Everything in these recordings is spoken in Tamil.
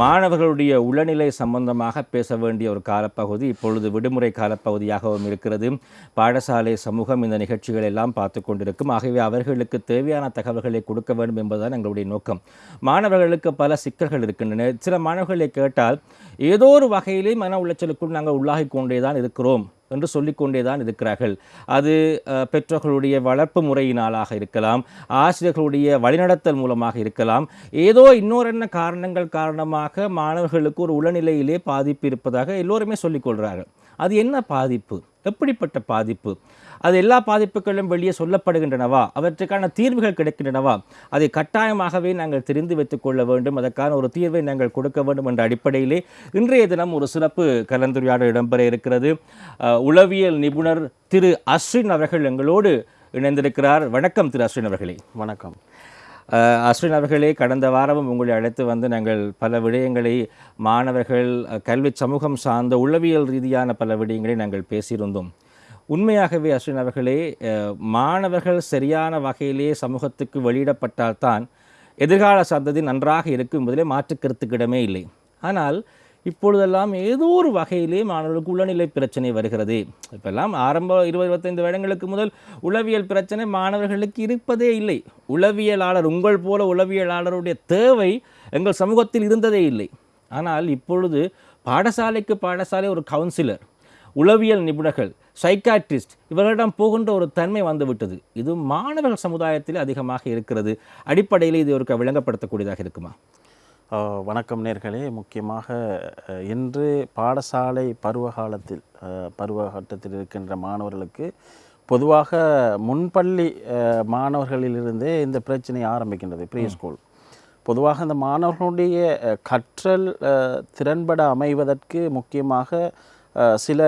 மாணவர்களுடைய உளநிலை சம்பந்தமாக பேச வேண்டிய ஒரு காலப்பகுதி இப்பொழுது விடுமுறை காலப்பகுதியாகவும் இருக்கிறது. பாடசாலை சமூகம் இந்த நிகழ்ச்சிகள் எல்லாம் பார்த்து கொண்டிருக்கும். ஆகவே அவர்களுக்கு தேவையான தகவல்களை கொடுக்க வேண்டும் என்பதுதான் எங்களுடைய நோக்கம். மாணவர்களுக்கு பல சிக்கல்கள் இருக்கின்றன. சில மாணவர்களை கேட்டால் ஏதோ ஒரு வகையிலே மன உளைச்சலுக்குள் நாங்கள் உள்ளாகி கொண்டே தான் இருக்கிறோம். என்று சொல்லிக்கொண்டே தான் இருக்கிறார்கள். அது பெற்றோர்களுடைய வளர்ப்பு முறையினாலாக இருக்கலாம் ஆசிரியர்களுடைய வழிநடத்தல் மூலமாக இருக்கலாம். ஏதோ இன்னொரு காரணங்கள் காரணமாக மாணவர்களுக்கு ஒரு உளநிலையிலே பாதிப்பு இருப்பதாக எல்லோருமே சொல்லிக்கொள்கிறார்கள். அது என்ன பாதிப்பு? எப்படிப்பட்ட பாதிப்பு? அது எல்லா பாதிப்புகளும் வெளியே சொல்லப்படுகின்றனவா? அவற்றுக்கான தீர்வுகள் கிடைக்கின்றனவா? அதை கட்டாயமாகவே நாங்கள் தெரிந்து வைத்துக் கொள்ள வேண்டும். அதற்கான ஒரு தீர்வை நாங்கள் கொடுக்க வேண்டும் என்ற அடிப்படையிலே இன்றைய தினம் ஒரு சிறப்பு கலந்துரையாடல் இடம்பெற இருக்கிறது. உளவியல் நிபுணர் திரு அஸ்வின் அவர்கள் எங்களோடு இணைந்திருக்கிறார். வணக்கம் திரு அஸ்வின் அவர்களே. வணக்கம். அஸ்வின் அவர்களே கடந்த வாரமும் உங்களை அழைத்து வந்து நாங்கள் பல விடயங்களை மாணவர்கள் கல்வி சமூகம் சார்ந்த உளவியல் ரீதியான பல விடயங்களை நாங்கள் பேசியிருந்தோம். உண்மையாகவே அஸ்வின் அவர்களே மாணவர்கள் சரியான வகையிலே சமூகத்துக்கு வெளியிடப்பட்டால்தான் எதிர்கால சந்ததி நன்றாக இருக்கும் என்பதிலே மாற்று கருத்துக்கிடமே இல்லை. ஆனால் இப்பொழுதெல்லாம் ஏதோ ஒரு வகையிலே மாணவர்களுக்கு உளநிலை பிரச்சனை வருகிறது. இப்பெல்லாம் ஆரம்ப இருபது இருபத்தைந்து வருடங்களுக்கு முதல் உளவியல் பிரச்சனை மாணவர்களுக்கு இருப்பதே இல்லை. உளவியலாளர் உங்கள் போல உளவியலாளருடைய தேவை எங்கள் சமூகத்தில் இருந்ததே இல்லை. ஆனால் இப்பொழுது பாடசாலைக்கு பாடசாலை ஒரு கவுன்சிலர் உளவியல் நிபுணர்கள் சைக்காட்ரிஸ்ட் இவர்களிடம் போகின்ற ஒரு தன்மை வந்துவிட்டது. இது மாணவர்கள் சமுதாயத்தில் அதிகமாக இருக்கிறது. அடிப்படையில் இது ஒரு விளங்கப்படுத்தக்கூடியதாக இருக்குமா? வணக்கம் நேர்களே. முக்கியமாக இன்று பாடசாலை பருவ காலத்தில் அஹ், பருவ கட்டத்தில் இருக்கின்ற மாணவர்களுக்கு பொதுவாக முன்பள்ளி மாணவர்களிலிருந்தே இந்த பிரச்சனை ஆரம்பிக்கின்றது ப்ரீ ஸ்கூல். பொதுவாக இந்த மாணவர்களுடைய கற்றல் திறன்பட அமைவதற்கு முக்கியமாக சில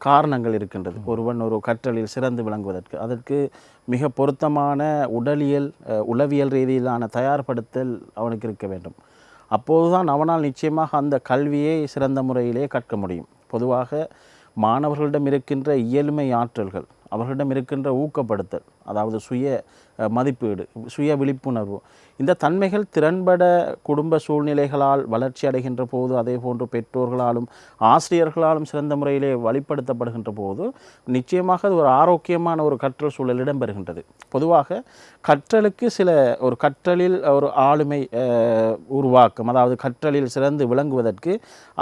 காரணங்கள் இருக்கின்றது. ஒருவன் ஒரு கற்றலில் சிறந்து விளங்குவதற்கு அதற்கு மிக பொருத்தமான உடலியல் உளவியல் ரீதியிலான தயார்படுத்தல் அவனுக்கு இருக்க வேண்டும். அப்போதுதான் அவனால் நிச்சயமாக அந்த கல்வியை சிறந்த முறையிலே கற்க முடியும். பொதுவாக மாணவர்களிடம் இருக்கின்ற இயலுமை ஆற்றல்கள் அவர்களிடம் இருக்கின்ற ஊக்கப்படுத்தல் அதாவது சுய மதிப்பீடு சுய விழிப்புணர்வு இந்த தன்மைகள் திறன்பட குடும்ப சூழ்நிலைகளால் வளர்ச்சி அடைகின்ற போது அதே போன்று பெற்றோர்களாலும் ஆசிரியர்களாலும் சிறந்த முறையிலே வழிப்படுத்தப்படுகின்ற போது நிச்சயமாக அது ஒரு ஆரோக்கியமான ஒரு கற்றல் சூழல் இடம்பெறுகின்றது. பொதுவாக கற்றலுக்கு சில ஒரு கற்றலில் ஒரு ஆளுமை உருவாக்கம் அதாவது கற்றலில் சிறந்து விளங்குவதற்கு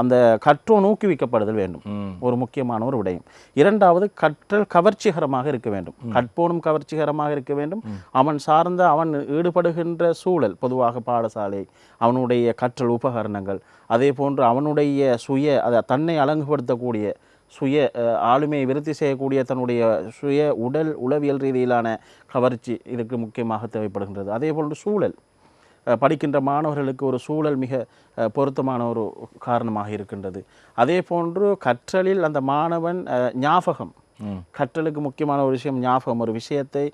அந்த கற்றோன் ஊக்குவிக்கப்படுதல் வேண்டும். ஒரு முக்கியமான ஒரு விடயம். இரண்டாவது கற்றல் கவர்ச்சிகரமாக இருக்க வேண்டும். கற்போனும் கவர்ச்சிகரமாக இருக்க வேண்டும். அவன் சார்ந்த அவன் ஈடுபடுகின்ற சூழல் பொதுவாக பாடசாலை அவனுடைய கற்றல் உபகரணங்கள் அதே போன்று அவனுடைய சுய அதை தன்னை அலங்குபடுத்தக்கூடிய சுய ஆளுமையை விருத்தி செய்யக்கூடிய தன்னுடைய சுய உடல் உளவியல் ரீதியிலான கவர்ச்சி இதுக்கு முக்கியமாக தேவைப்படுகின்றது. அதே போன்று சூழல் படிக்கின்ற மாணவர்களுக்கு ஒரு சூழல் மிக பொருத்தமான ஒரு காரணமாக இருக்கின்றது. அதே போன்று கற்றலில் அந்த மாணவன் ஞாபகம் கற்றலுக்கு முக்கியமான ஒரு விஷயம் ஞாபகம். ஒரு விஷயத்தை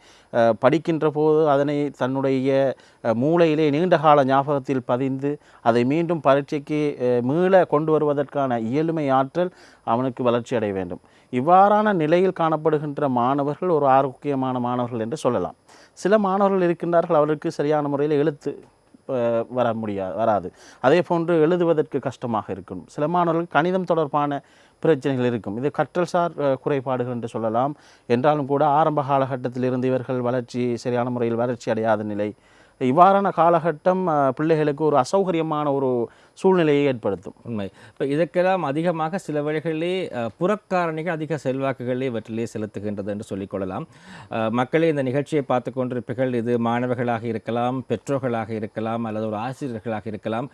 படிக்கின்ற போது அதனை தன்னுடைய மூளையிலே நீண்ட கால ஞாபகத்தில் பதிந்து அதை மீண்டும் பரீட்சைக்கு மீள கொண்டு வருவதற்கான இயலுமை ஆற்றல் அவனுக்கு வளர்ச்சி அடைய வேண்டும். இவ்வாறான நிலையில் காணப்படுகின்ற மாணவர்கள் ஒரு ஆரோக்கியமான மாணவர்கள் என்று சொல்லலாம். சில மாணவர்கள் இருக்கின்றார்கள் அவருக்கு சரியான முறையில் எழுத்து வர முடியாது வராது. அதே போன்று எழுதுவதற்கு கஷ்டமாக இருக்கும். சில மாணவர்கள் கணிதம் தொடர்பான பிரச்சனைகள் இருக்கும். இது கற்றல் சார் குறைபாடுகள் என்று சொல்லலாம். என்றாலும் கூட ஆரம்ப காலகட்டத்திலிருந்து இவர்கள் வளர்ச்சி சரியான முறையில் வளர்ச்சி அடையாத நிலை. இவ்வாறான காலகட்டம் பிள்ளைகளுக்கு ஒரு அசௌகரியமான ஒரு சூழ்நிலையை ஏற்படுத்தும். உண்மை. இப்போ இதற்கெல்லாம் அதிகமாக சில வழிகளிலே புறக்காரணிகள் அதிக செல்வாக்குகளே இவற்றிலே செலுத்துகின்றது என்று சொல்லிக்கொள்ளலாம். மக்களே இந்த நிகழ்ச்சியை பார்த்து கொண்டிருப்பீர்கள். இது மாணவர்களாக இருக்கலாம் பெற்றோர்களாக இருக்கலாம் அல்லது ஒரு ஆசிரியர்களாக இருக்கலாம்.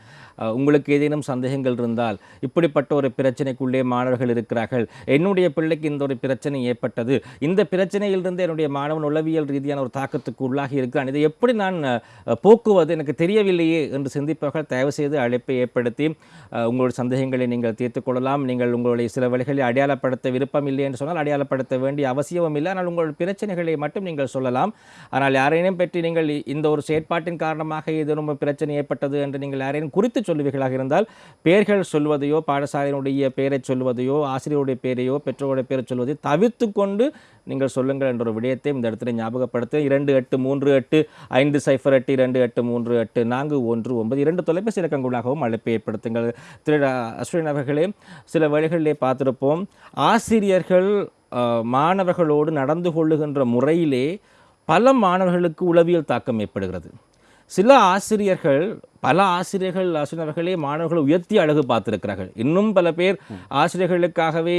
உங்களுக்கு ஏதேனும் சந்தேகங்கள் இருந்தால் இப்படிப்பட்ட ஒரு பிரச்சனைக்குள்ளே மாணவர்கள் இருக்கிறார்கள். என்னுடைய பிள்ளைக்கு இந்த ஒரு பிரச்சனை ஏற்பட்டது. இந்த பிரச்சனையிலிருந்து என்னுடைய மாணவன் உளவியல் ரீதியான ஒரு தாக்கத்துக்கு உள்ளாகி இருக்கிறான். இதை எப்படி நான் போக்குவது? எனக்கு தெரியவில்லையே என்று சிந்திப்பவர்கள் தயவு செய்து அழைப்பை ஏற்படுத்தி உங்களுடைய சந்தேகங்களை நீங்கள் தீர்த்து கொள்ளலாம். நீங்கள் உங்களுடைய சில வழிகளை அடையாளப்படுத்த விருப்பம் இல்லை என்று சொன்னால் அடையாளப்படுத்த வேண்டிய அவசியமும் இல்லை. ஆனால் உங்கள் பிரச்சனைகளை மட்டும் நீங்கள் சொல்லலாம். ஆனால் யாரையும் பற்றி நீங்கள் இந்த ஒரு செயற்பாட்டின் காரணமாக ஏதேனும் ஒரு பிரச்சனை ஏற்பட்டது என்று நீங்கள் யாரையும் குறித்து சொல்லுவீர்களாக இருந்தால் பெயர்கள் சொல்வதையோ பாடசாலையினுடைய பெயரை சொல்வதையோ ஆசிரியருடைய பெயரையோ பெற்றோருடைய பெயரை சொல்வதை தவிர்த்து கொண்டு நீங்கள் சொல்லுங்கள் என்ற ஒரு விடயத்தை இந்த இடத்துல ஞாபகப்படுத்த இரண்டு எட்டு மூன்று எட்டு ஐந்து சைஃபர் எட்டு இரண்டு எட்டு மூன்று எட்டு நான்கு ஒன்று ஒன்பது. இரண்டு தொலைபேசி இலக்கங்களாகவும் அழைப்பை ஏற்படுத்துங்கள். திரு அஸ்வின் அவர்களே சில வழிகளிலே பார்த்திருப்போம். ஆசிரியர்கள் மாணவர்களோடு நடந்து கொள்ளுகின்ற முறையிலே பல மாணவர்களுக்கு உளவியல் தாக்கம் ஏற்படுகிறது. சில ஆசிரியர்கள் பல ஆசிரியர்கள் ஆசிரியர்களே மாணவர்களை உயர்த்தி அழகு பார்த்துருக்கிறார்கள். இன்னும் பல பேர் ஆசிரியர்களுக்காகவே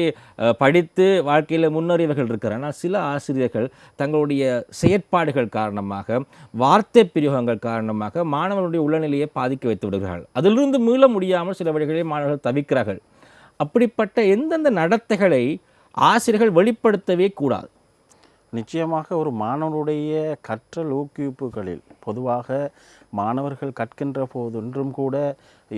படித்து வாழ்க்கையில் முன்னறிவர்கள் இருக்கிறார் ஆனால் சில ஆசிரியர்கள் தங்களுடைய செயற்பாடுகள் காரணமாக வார்த்தை பிரயோகங்கள் காரணமாக மாணவர்களுடைய உளநிலையை பாதிக்க வைத்து விடுகிறார்கள். அதிலிருந்து மீள முடியாமல் சில வழிகளே மாணவர்கள் தவிக்கிறார்கள். அப்படிப்பட்ட எந்தெந்த நடத்தைகளை ஆசிரியர்கள் வெளிப்படுத்தவே கூடாது? நிச்சயமாக ஒரு மாணவனுடைய கற்றல் ஊக்குவிப்புகளில் பொதுவாக மாணவர்கள் கற்கின்ற போதொன்றும் கூட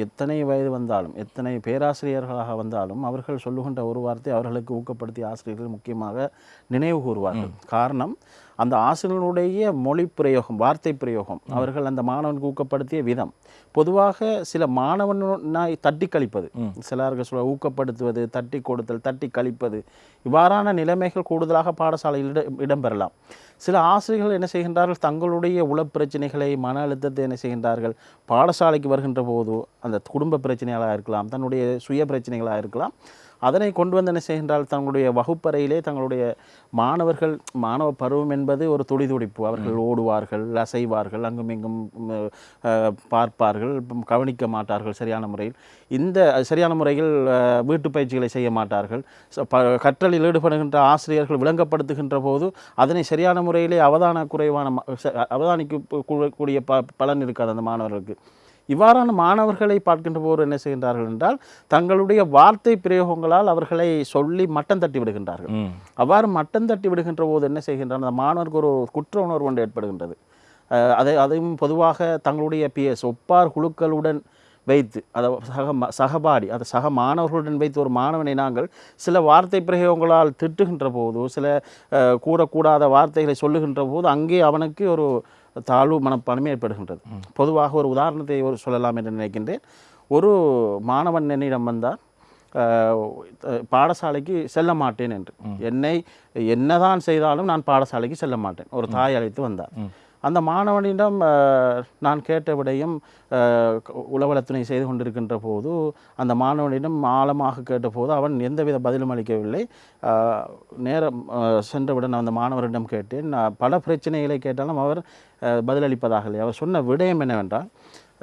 எத்தனை வயது வந்தாலும் எத்தனை பேராசிரியர்களாக வந்தாலும் அவர்கள் சொல்லுகின்ற ஒரு வார்த்தை அவர்களுக்கு ஊக்கப்படுத்திய ஆசிரியர்கள் முக்கியமாக நினைவு கூறுவார்கள். காரணம் அந்த ஆசிரியர்களுடைய மொழி பிரயோகம் வார்த்தை பிரயோகம் அவர்கள் அந்த மாணவனுக்கு ஊக்கப்படுத்திய விதம். பொதுவாக சில மாணவனாய் தட்டி கழிப்பது சிலர்கள் சொல்ல ஊக்கப்படுத்துவது தட்டி கொடுத்தல் தட்டி கழிப்பது இவ்வாறான நிலைமைகள் கூடுதலாக பாடசாலையில் இட- இடம்பெறலாம். சில ஆசிரியர்கள் என்ன செய்கின்றார்கள்? தங்களுடைய உளப் பிரச்சனைகளை மன அழுத்தத்தை என்ன செய்கின்றார்கள்? பாடசாலைக்கு வருகின்ற போது அந்த குடும்ப பிரச்சனைகளாக இருக்கலாம் தன்னுடைய சுய பிரச்சனைகளாக இருக்கலாம் அதனை கொண்டு வந்து என்ன செய்கின்றால் தங்களுடைய வகுப்பறையிலே தங்களுடைய மாணவர்கள் மாணவ பருவம் என்பது ஒரு துடிதுடிப்பு. அவர்கள் ஓடுவார்கள் அசைவார்கள் அங்கும் இங்கும் பார்ப்பார்கள் கவனிக்க மாட்டார்கள் சரியான முறையில். இந்த சரியான முறையில் வீட்டு பயிற்சிகளை செய்ய மாட்டார்கள். கற்றலில் ஈடுபடுகின்ற ஆசிரியர்கள் விளங்கப்படுத்துகின்ற போது அதனை சரியான முறையிலே அவதான குறைவான அவதானிக்க கூடிய ப பலன் இருக்காது அந்த மாணவர்களுக்கு. இவ்வாறான மாணவர்களை பார்க்கின்ற போது என்ன செய்கின்றார்கள் என்றால் தங்களுடைய வார்த்தை பிரயோகங்களால் அவர்களை சொல்லி மட்டம் தட்டி விடுகின்றார்கள். அவ்வாறு மட்டம் தட்டி விடுகின்ற போது என்ன செய்கின்றார் அந்த மாணவருக்கு ஒரு குற்ற உணர்வு ஒன்று ஏற்படுகின்றது. அதை அதையும் பொதுவாக தங்களுடைய பிஎஸ் ஒப்பார் குழுக்களுடன் வைத்து அதை சக சகபாடி அதை சக மாணவர்களுடன் வைத்து ஒரு மாணவனை நாங்கள் சில வார்த்தை பிரயோகங்களால் திட்டுகின்ற போது சில கூறக்கூடாத வார்த்தைகளை சொல்லுகின்ற போது அங்கே அவனுக்கு ஒரு தாழ்வு மனப்பான்மை ஏற்படுகின்றது. பொதுவாக ஒரு உதாரணத்தை ஒரு சொல்லலாம் என்று நினைக்கின்றேன். ஒரு மாணவன் என்னிடம் அஹ், பாடசாலைக்கு செல்ல மாட்டேன் என்று. என்னை என்னதான் செய்தாலும் நான் பாடசாலைக்கு செல்ல மாட்டேன். ஒரு தாய் அழைத்து வந்தார். அந்த மாணவனிடம் நான் கேட்ட விடையும் அஹ், உளவலத்துணை செய்து கொண்டிருக்கின்ற போது அந்த மாணவனிடம் ஆழமாக கேட்டபோது அவன் எந்தவித பதிலும் அளிக்கவில்லை. நேரம் சென்றவுடன் அந்த மாணவரிடம் கேட்டேன் நான் பல பிரச்சனைகளை கேட்டாலும் அவர் அஹ், பதிலளிப்பதாக இல்லை அவர் சொன்ன விடயம் என்னவென்றால்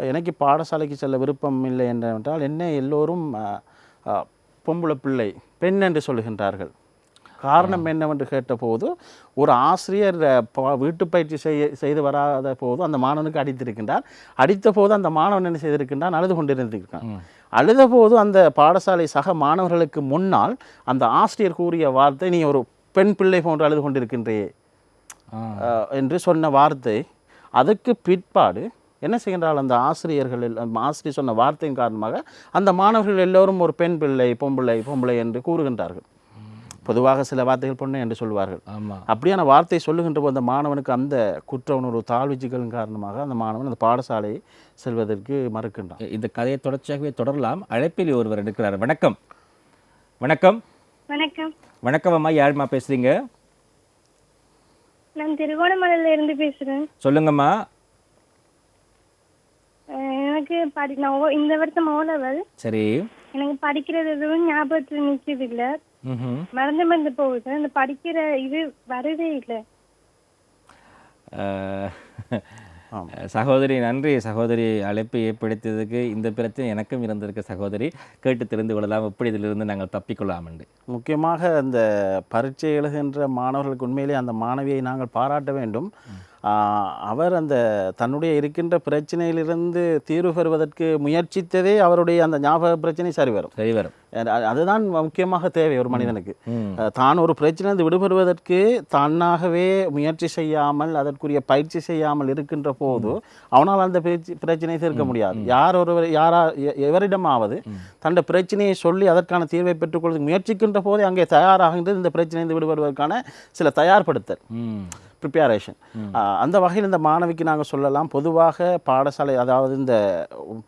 எனக்கு பாடசாலைக்கு செல்ல விருப்பம் இல்லை என்றால் என்ன எல்லோரும் பொம்பளை பிள்ளை பெண் என்று சொல்லுகின்றார்கள். காரணம் என்னவென்று கேட்டபோது ஒரு ஆசிரியர் வீட்டு பயிற்சி செய்ய செய்து வராத போது அந்த மாணவனுக்கு அடித்திருக்கின்றார். அடித்த போது அந்த மாணவன் என்ன செய்திருக்கின்றான்? அழுது கொண்டிருந்திருக்கான். அழுத போது அந்த பாடசாலை சக மாணவர்களுக்கு முன்னால் அந்த ஆசிரியர் கூறிய வார்த்தை நீ ஒரு பெண் பிள்ளை போன்று அழுது அஹ், என்று சொன்ன வார்த்தை. அதுக்கு பிற்பாடு என்ன செய்கின்றால் அந்த ஆசிரியர்கள் ஆசிரியர் சொன்ன வார்த்தையின் காரணமாக அந்த மாணவர்கள் எல்லோரும் ஒரு பெண் பிள்ளை பொம்பிள்ளை பொம்பளை என்று கூறுகின்றார்கள். பொதுவாக சில வார்த்தைகள் பொண்ணு என்று சொல்வார்கள். ஆமாம் அப்படியான வார்த்தை சொல்லுகின்ற போது அந்த மாணவனுக்கு அந்த குற்ற உணர்வு தாழ்வுச்சிகளின் காரணமாக அந்த மாணவன் அந்த பாடசாலையை செல்வதற்கு மறுக்கின்றான். இந்த கதையை தொடர்ச்சியாகவே தொடரலாம். அழைப்பில் ஒருவர் இருக்கிறார் வணக்கம். வணக்கம். வணக்கம். வணக்கம் அம்மா. யாரும்மா பேசுறீங்க? நான் திருகோணமலையில இருந்து பேசுறேன். சொல்லுங்கம்மா. எனக்கு படி நான் ஓ- இந்த வருஷம் ஓ லெவல் சரி. எனக்கு படிக்கிறது எதுவும் ஞாபகத்துல நிற்கிறது இல்ல. மறந்து மறந்து போகுது. அந்த படிக்கிற இது வரதே இல்லை. சகோதரி நன்றி. சகோதரி அழைப்பு ஏற்படுத்தியதுக்கு இந்த பிரச்சனை எனக்கும் இருந்திருக்கு சகோதரி. கேட்டு தெரிந்து கொள்ளலாம். எப்படி இதிலிருந்து நாங்கள் தப்பிக்கொள்ளலாம் என்று. முக்கியமாக அந்த பரீட்சை எழுதுகின்ற மாணவர்களுக்கு உண்மையிலே அந்த மாணவியை நாங்கள் பாராட்ட வேண்டும். அவர் அந்த தன்னுடைய இருக்கின்ற பிரச்சனையிலிருந்து தீர்வு பெறுவதற்கு முயற்சித்ததே அவருடைய அந்த ஞாபக பிரச்சனை சரி வரும் சரி வரும் அது- அதுதான் முக்கியமாக தேவை ஒரு மனிதனுக்கு. தான் ஒரு பிரச்சனையிலிருந்து விடுபடுவதற்கு தானாகவே முயற்சி செய்யாமல் அதற்குரிய பயிற்சி செய்யாமல் இருக்கின்ற போது அவனால் அந்த பிரச்ச- பிரச்சனையை தீர்க்க முடியாது. யார் ஒருவர் யாரா எவரிடமாவது தன்னுடைய பிரச்சனையை சொல்லி அதற்கான தீர்வை பெற்றுக்கொள்ள முயற்சிக்கின்ற போதே அங்கே தயாராகின்றது. இந்த பிரச்சனையிலிருந்து விடுபடுவதற்கான சில தயார்படுத்தல். ப்ரிப்பேரேஷன் அந்த வகையில் இந்த மாணவிக்கு நாங்கள் சொல்லலாம். பொதுவாக பாடசாலை அதாவது இந்த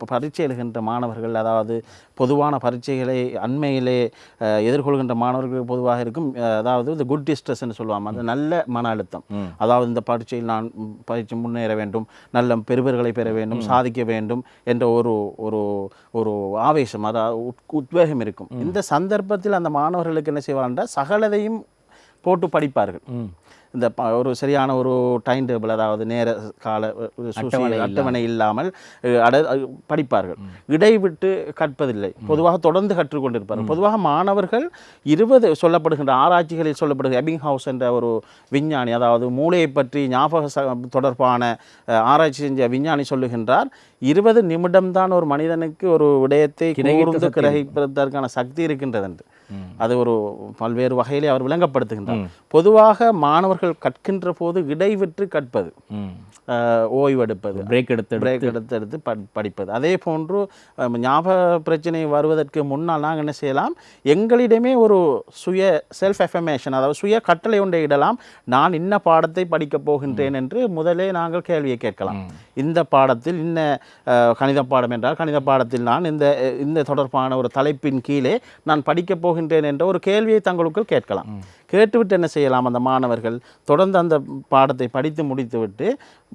பரீட்சை எழுகின்ற மாணவர்கள் அதாவது பொதுவான பரீட்சைகளை அண்மையிலே எதிர்கொள்கின்ற மாணவர்கள் பொதுவாக இருக்கும். அதாவது இந்த குட் டிஸ்ட்ரெஸ்ன்னு சொல்லுவாங்க. அந்த நல்ல மன அழுத்தம். அதாவது இந்த பரீட்சையில் நான் பரீட்சை முன்னேற வேண்டும் நல்ல பெறுவர்களை பெற வேண்டும் சாதிக்க வேண்டும் என்ற ஒரு ஒரு ஒரு ஆவேசம் அதாவது உத்- உத்வேகம் இருக்கும். இந்த சந்தர்ப்பத்தில் அந்த மாணவர்களுக்கு என்ன செய்வார்கள் சகலதையும் போட்டு படிப்பார்கள். இந்த ப- ஒரு சரியான ஒரு டைம் டேபிள் அதாவது நேர கால அட்டவணை இல்லாமல். அட படிப்பார்கள். இடைவிட்டு கற்பதில்லை. பொதுவாக தொடர்ந்து கற்றுக்கொண்டிருப்பார்கள். பொதுவாக மாணவர்கள் இருபது சொல்லப்படுகின்ற ஆராய்ச்சிகளில் சொல்லப்படுகிற எபிங் ஹவுஸ் என்ற ஒரு விஞ்ஞானி அதாவது மூளையை பற்றி ஞாபக ச- தொடர்பான ஆராய்ச்சி செஞ்ச விஞ்ஞானி சொல்லுகின்றார் இருபது நிமிடம்தான் ஒரு மனிதனுக்கு ஒரு விடயத்தை கூர்ந்து கிரகிப்பதற்கான சக்தி இருக்கின்றது என்று அது ஒரு பல்வேறு வகையிலே அவர் விளங்கப்படுத்துகின்றார். பொதுவாக மாணவர்கள் கற்கின்ற போது இடைவிட்டு கற்பது ஓய்வெடுப்பது பிரேக் எடுத்து பிரேக் எடுத்து எடுத்து படி படிப்பது. அதே போன்று ஞாபக பிரச்சனை வருவதற்கு முன்னால் நாங்கள் என்ன செய்யலாம்? எங்களிடமே ஒரு சுய செல்ஃப் எஃபமேஷன் அதாவது சுய கட்டளை ஒன்றை இடலாம். நான் இன்ன பாடத்தை படிக்கப் போகின்றேன் என்று முதலே நாங்கள் கேள்வியை கேட்கலாம். இந்த பாடத்தில் இன்ன கணித பாடம் என்றால் கணித பாடத்தில் நான் இந்த இந்த தொடர்பான ஒரு தலைப்பின் கீழே நான் படிக்கப் போகின்றேன் என்ற ஒரு கேள்வியை தங்களுக்குள் கேட்கலாம். கேட்டுவிட்டு என்ன செய்யலாம் அந்த மாணவர்கள்? தொடர்ந்து அந்த பாடத்தை படித்து முடித்துவிட்டு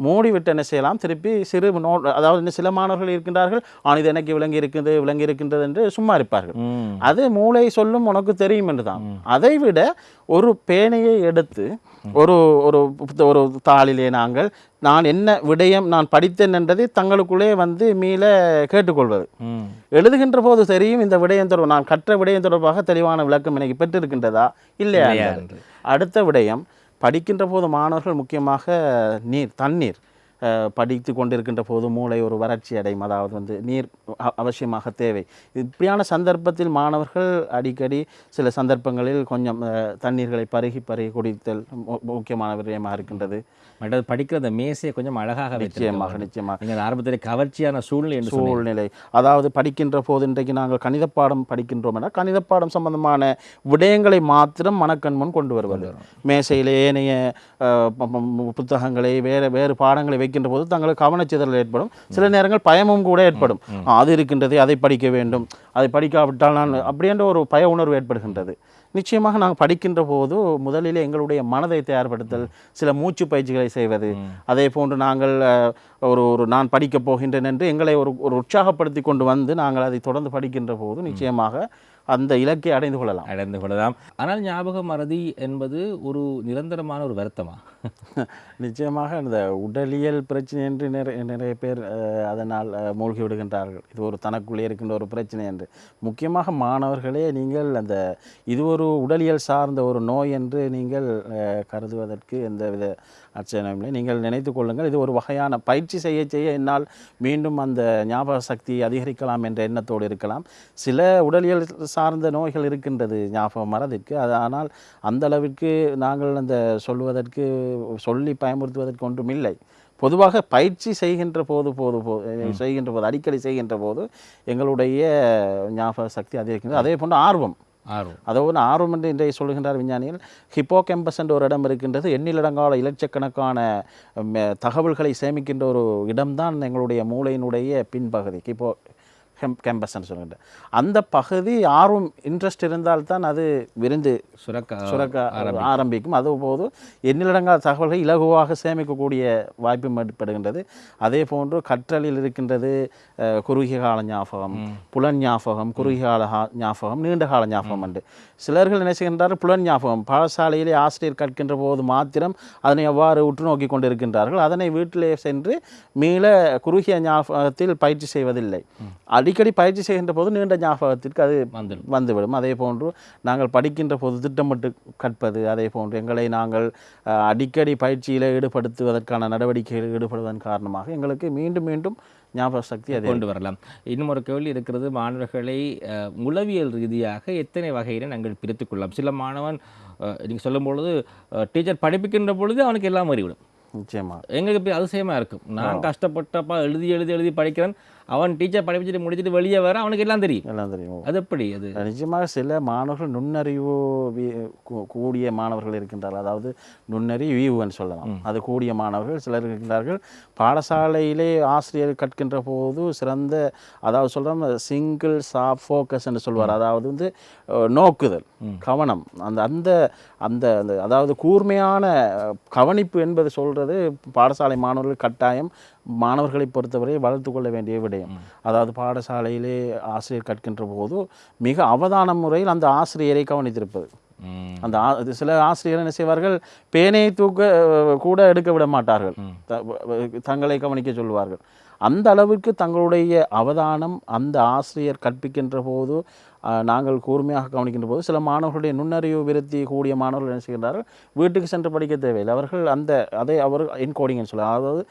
மூடிவிட்டு என்ன செய்யலாம்? திருப்பி சிறு நோ அதாவது இன்னும் சில மாணவர்கள் இருக்கின்றார்கள் ஆ இது எனக்கு விளங்கி இருக்குது விளங்கி இருக்கின்றது என்று சும்மா இருப்பார்கள். அது மூளை சொல்லும் உனக்கு தெரியும் என்று தான் அதை விட ஒரு பேனையை எடுத்து ஒரு ஒரு ஒரு தாளிலே நாங்கள் நான் என்ன விடயம் நான் படித்தேன் என்றதை தங்களுக்குள்ளே வந்து மீள கேட்டுக்கொள்வது. எழுதுகின்ற போது தெரியும் இந்த விடயம் தொடர்பு நான் கற்ற விடயம் தொடர்பாக தெளிவான விளக்கம் எனக்கு பெற்றிருக்கின்றதா? இல்லையா. அடுத்த விடயம் படிக்கின்ற போது மாணவர்கள் முக்கியமாக நீர் தண்ணீர். படித்து கொண்டிருக்கின்ற போது மூளை ஒரு வறட்சி அடையும். அதாவது வந்து நீர் அவசியமாக தேவை. இப்படியான சந்தர்ப்பத்தில் மாணவர்கள் அடிக்கடி சில சந்தர்ப்பங்களில் கொஞ்சம் தண்ணீர்களை பருகி பருகி குடித்தல் முக்கியமான விடயமாக இருக்கின்றது. மற்றது படிக்கிற அந்த மேசையை கொஞ்சம் அழகாக நிச்சயமாக நிச்சயமாக. நீங்கள் ஆரம்பத்தில் கவர்ச்சியான சூழ்நிலை. சூழ்நிலை. அதாவது படிக்கின்ற போது இன்றைக்கு நாங்கள் கணித பாடம் படிக்கின்றோம் என கணித பாடம் சம்பந்தமான விடயங்களை மாத்திரம் மனக்கண் முன் கொண்டு வருவது. மேசையிலே ஏனைய புத்தகங்களை வேறு வேறு பாடங்களை வைக்கின்ற போது தங்களுக்கு கவனச்சிதறல் ஏற்படும். சில நேரங்கள் பயமும் கூட ஏற்படும். அது இருக்கின்றது அதை படிக்க வேண்டும். அதை படிக்காவிட்டால் நான் அப்படின்ற ஒரு பய உணர்வு ஏற்படுகின்றது. நிச்சயமாக நாங்கள் படிக்கின்ற போது முதலிலே எங்களுடைய மனதை தயார்படுத்தல் சில மூச்சு பயிற்சிகளை செய்வது. அதே போன்று நாங்கள் ஒரு ஒரு நான் படிக்கப் போகின்றேன் என்று எங்களை ஒரு ஒரு உற்சாகப்படுத்தி கொண்டு வந்து நாங்கள் அதை தொடர்ந்து படிக்கின்ற போது நிச்சயமாக அந்த இலக்கை அடைந்து கொள்ளலாம். அடைந்து கொள்ளலாம். ஆனால் ஞாபக மறதி என்பது ஒரு நிரந்தரமான ஒரு வருத்தமா? நிச்சயமாக இந்த உடலியல் பிரச்சனை என்று நிறைய நிறைய பேர் அதனால் மூழ்கி விடுகின்றார்கள். இது ஒரு தனக்குள்ளே இருக்கின்ற ஒரு பிரச்சனை என்று. முக்கியமாக மாணவர்களே நீங்கள் அந்த இது ஒரு உடலியல் சார்ந்த ஒரு நோய் என்று நீங்கள் கருதுவதற்கு எந்தவித அச்சனையும் இல்லை. நீங்கள் நினைத்து கொள்ளுங்கள் இது ஒரு வகையான பயிற்சி செய்ய செய்ய என்னால் மீண்டும் அந்த ஞாபக சக்தி அதிகரிக்கலாம் என்ற எண்ணத்தோடு இருக்கலாம். சில உடலியல் சார்ந்த நோய்கள் இருக்கின்றது ஞாபகம் மறதிற்கு அது ஆனால் அந்த அளவிற்கு நாங்கள் அந்த சொல்வதற்கு சொல்லி பயமுறுத்துவதற்கு ஒன்றும் இல்லை. பொதுவாக பயிற்சி செய்கின்ற போது போது போ செய்கின்ற போது அடிக்கடி செய்கின்ற போது எங்களுடைய ஞாபக சக்தி அதிகரிக்கின்றது அதே போன்று ஆர்வம். ஆர்வம். அதோடு ஆர்வம் என்று இன்றைய சொல்கின்றார் விஞ்ஞானிகள். ஹிப்போ என்ற ஒரு இடம் இருக்கின்றது. எண்ணிலடங்கால இலட்சக்கணக்கான தகவல்களை சேமிக்கின்ற ஒரு இடம்தான் எங்களுடைய மூளையினுடைய பின்பகுதி. ஹிப்போ ஹெம் கேம்பஸ்ன்னு சொல்கின்ற அந்த பகுதி ஆர்வம் இன்ட்ரெஸ்ட் இருந்தால்தான் அது விரிந்து சுரக்க சுரக்க ஆரம்பிக்கும். அதுபோது எண்ணிலடங்காத தகவல்களை இலகுவாக சேமிக்கக்கூடிய வாய்ப்பும் ஏற்படுகின்றது. அதே போன்று கற்றலில் இருக்கின்றது குறுகிய கால ஞாபகம் புலன் ஞாபகம் குறுகிய கால ஞாபகம் நீண்ட கால ஞாபகம் என்று சிலர்கள் என்ன செய்கின்றார்கள்? புலன் ஞாபகம் பாடசாலையிலே ஆசிரியர் கற்கின்ற போது மாத்திரம் அதனை எவ்வாறு உற்று நோக்கி கொண்டிருக்கின்றார்கள். அதனை வீட்டிலே சென்று மீள குறுகிய ஞாபகத்தில் பயிற்சி செய்வதில்லை. அடிக்கடி பயிற்சி செய்கின்ற போது நீண்ட ஞாபகத்திற்கு அது வந்துடும். வந்துவிடும். அதே போன்று நாங்கள் படிக்கின்ற போது திட்டமிட்டு கற்பது அதே போன்று எங்களை நாங்கள் அடிக்கடி பயிற்சியில் ஈடுபடுத்துவதற்கான நடவடிக்கைகளில் ஈடுபடுவதன் காரணமாக எங்களுக்கு மீண்டும் மீண்டும் ஞாபக சக்தி அதே கொண்டு வரலாம். இன்னும் ஒரு கேள்வி இருக்கிறது. மாணவர்களை உளவியல் ரீதியாக எத்தனை வகையில நாங்கள் பிரித்துக் கொள்ளலாம்? சில மாணவன் அஹ், நீங்க சொல்லும் பொழுது டீச்சர் படிப்பிக்கின்ற பொழுது அவனுக்கு எல்லாம் அறிவிடும் நிச்சயமாக எங்களுக்கு இப்படி அதிசயமா இருக்கும். நான் கஷ்டப்பட்டப்பா எழுதி எழுதி எழுதி படிக்கிறேன். அவன் டீச்சர் படிச்சுட்டு முடிச்சுட்டு வெளியே வர அவனுக்கு எல்லாம் தெரியும். எல்லாம் தெரியும். அது எப்படி அது? நிச்சயமாக சில மாணவர்கள் நுண்ணறிவு கூடிய மாணவர்கள் இருக்கின்றார்கள். அதாவது நுண்ணறிவு ஈவுன்னு சொல்லலாம். அது கூடிய மாணவர்கள் சிலர் இருக்கின்றார்கள். பாடசாலையிலே ஆசிரியர் கற்கின்ற போது சிறந்த அதாவது சொல்கிறோம் சிங்கிள் சாப் ஃபோக்கஸ் என்று சொல்வார். அதாவது வந்து நோக்குதல் கவனம். அந்த அந்த அந்த அந்த அதாவது கூர்மையான கவனிப்பு என்பது சொல்கிறது பாடசாலை மாணவர்கள் கட்டாயம் மாணவர்களை பொறுத்தவரை வளர்த்து கொள்ள வேண்டிய விடயம். அதாவது பாடசாலையிலே ஆசிரியர் கற்கின்ற போது மிக அவதான முறையில் அந்த ஆசிரியரை கவனித்திருப்பது. அந்த சில ஆசிரியர் என்ன செய்வார்கள்? பேனை தூக்க கூட எடுக்க விட மாட்டார்கள். தங்களை கவனிக்க சொல்வார்கள் அந்த அளவிற்கு தங்களுடைய அவதானம் அந்த ஆசிரியர் கற்பிக்கின்ற போது நாங்கள் கூர்மையாக கவனிக்கின்ற போது சில மாணவர்களுடைய நுண்ணறிவு விருத்தி கூடிய மாணவர்கள் என்ன செய்கின்றார்கள்? வீட்டுக்கு சென்று படிக்க தேவையில்லை. அவர்கள் அந்த அதை அவர் என்கோடிங்னு சொல்ல அதாவது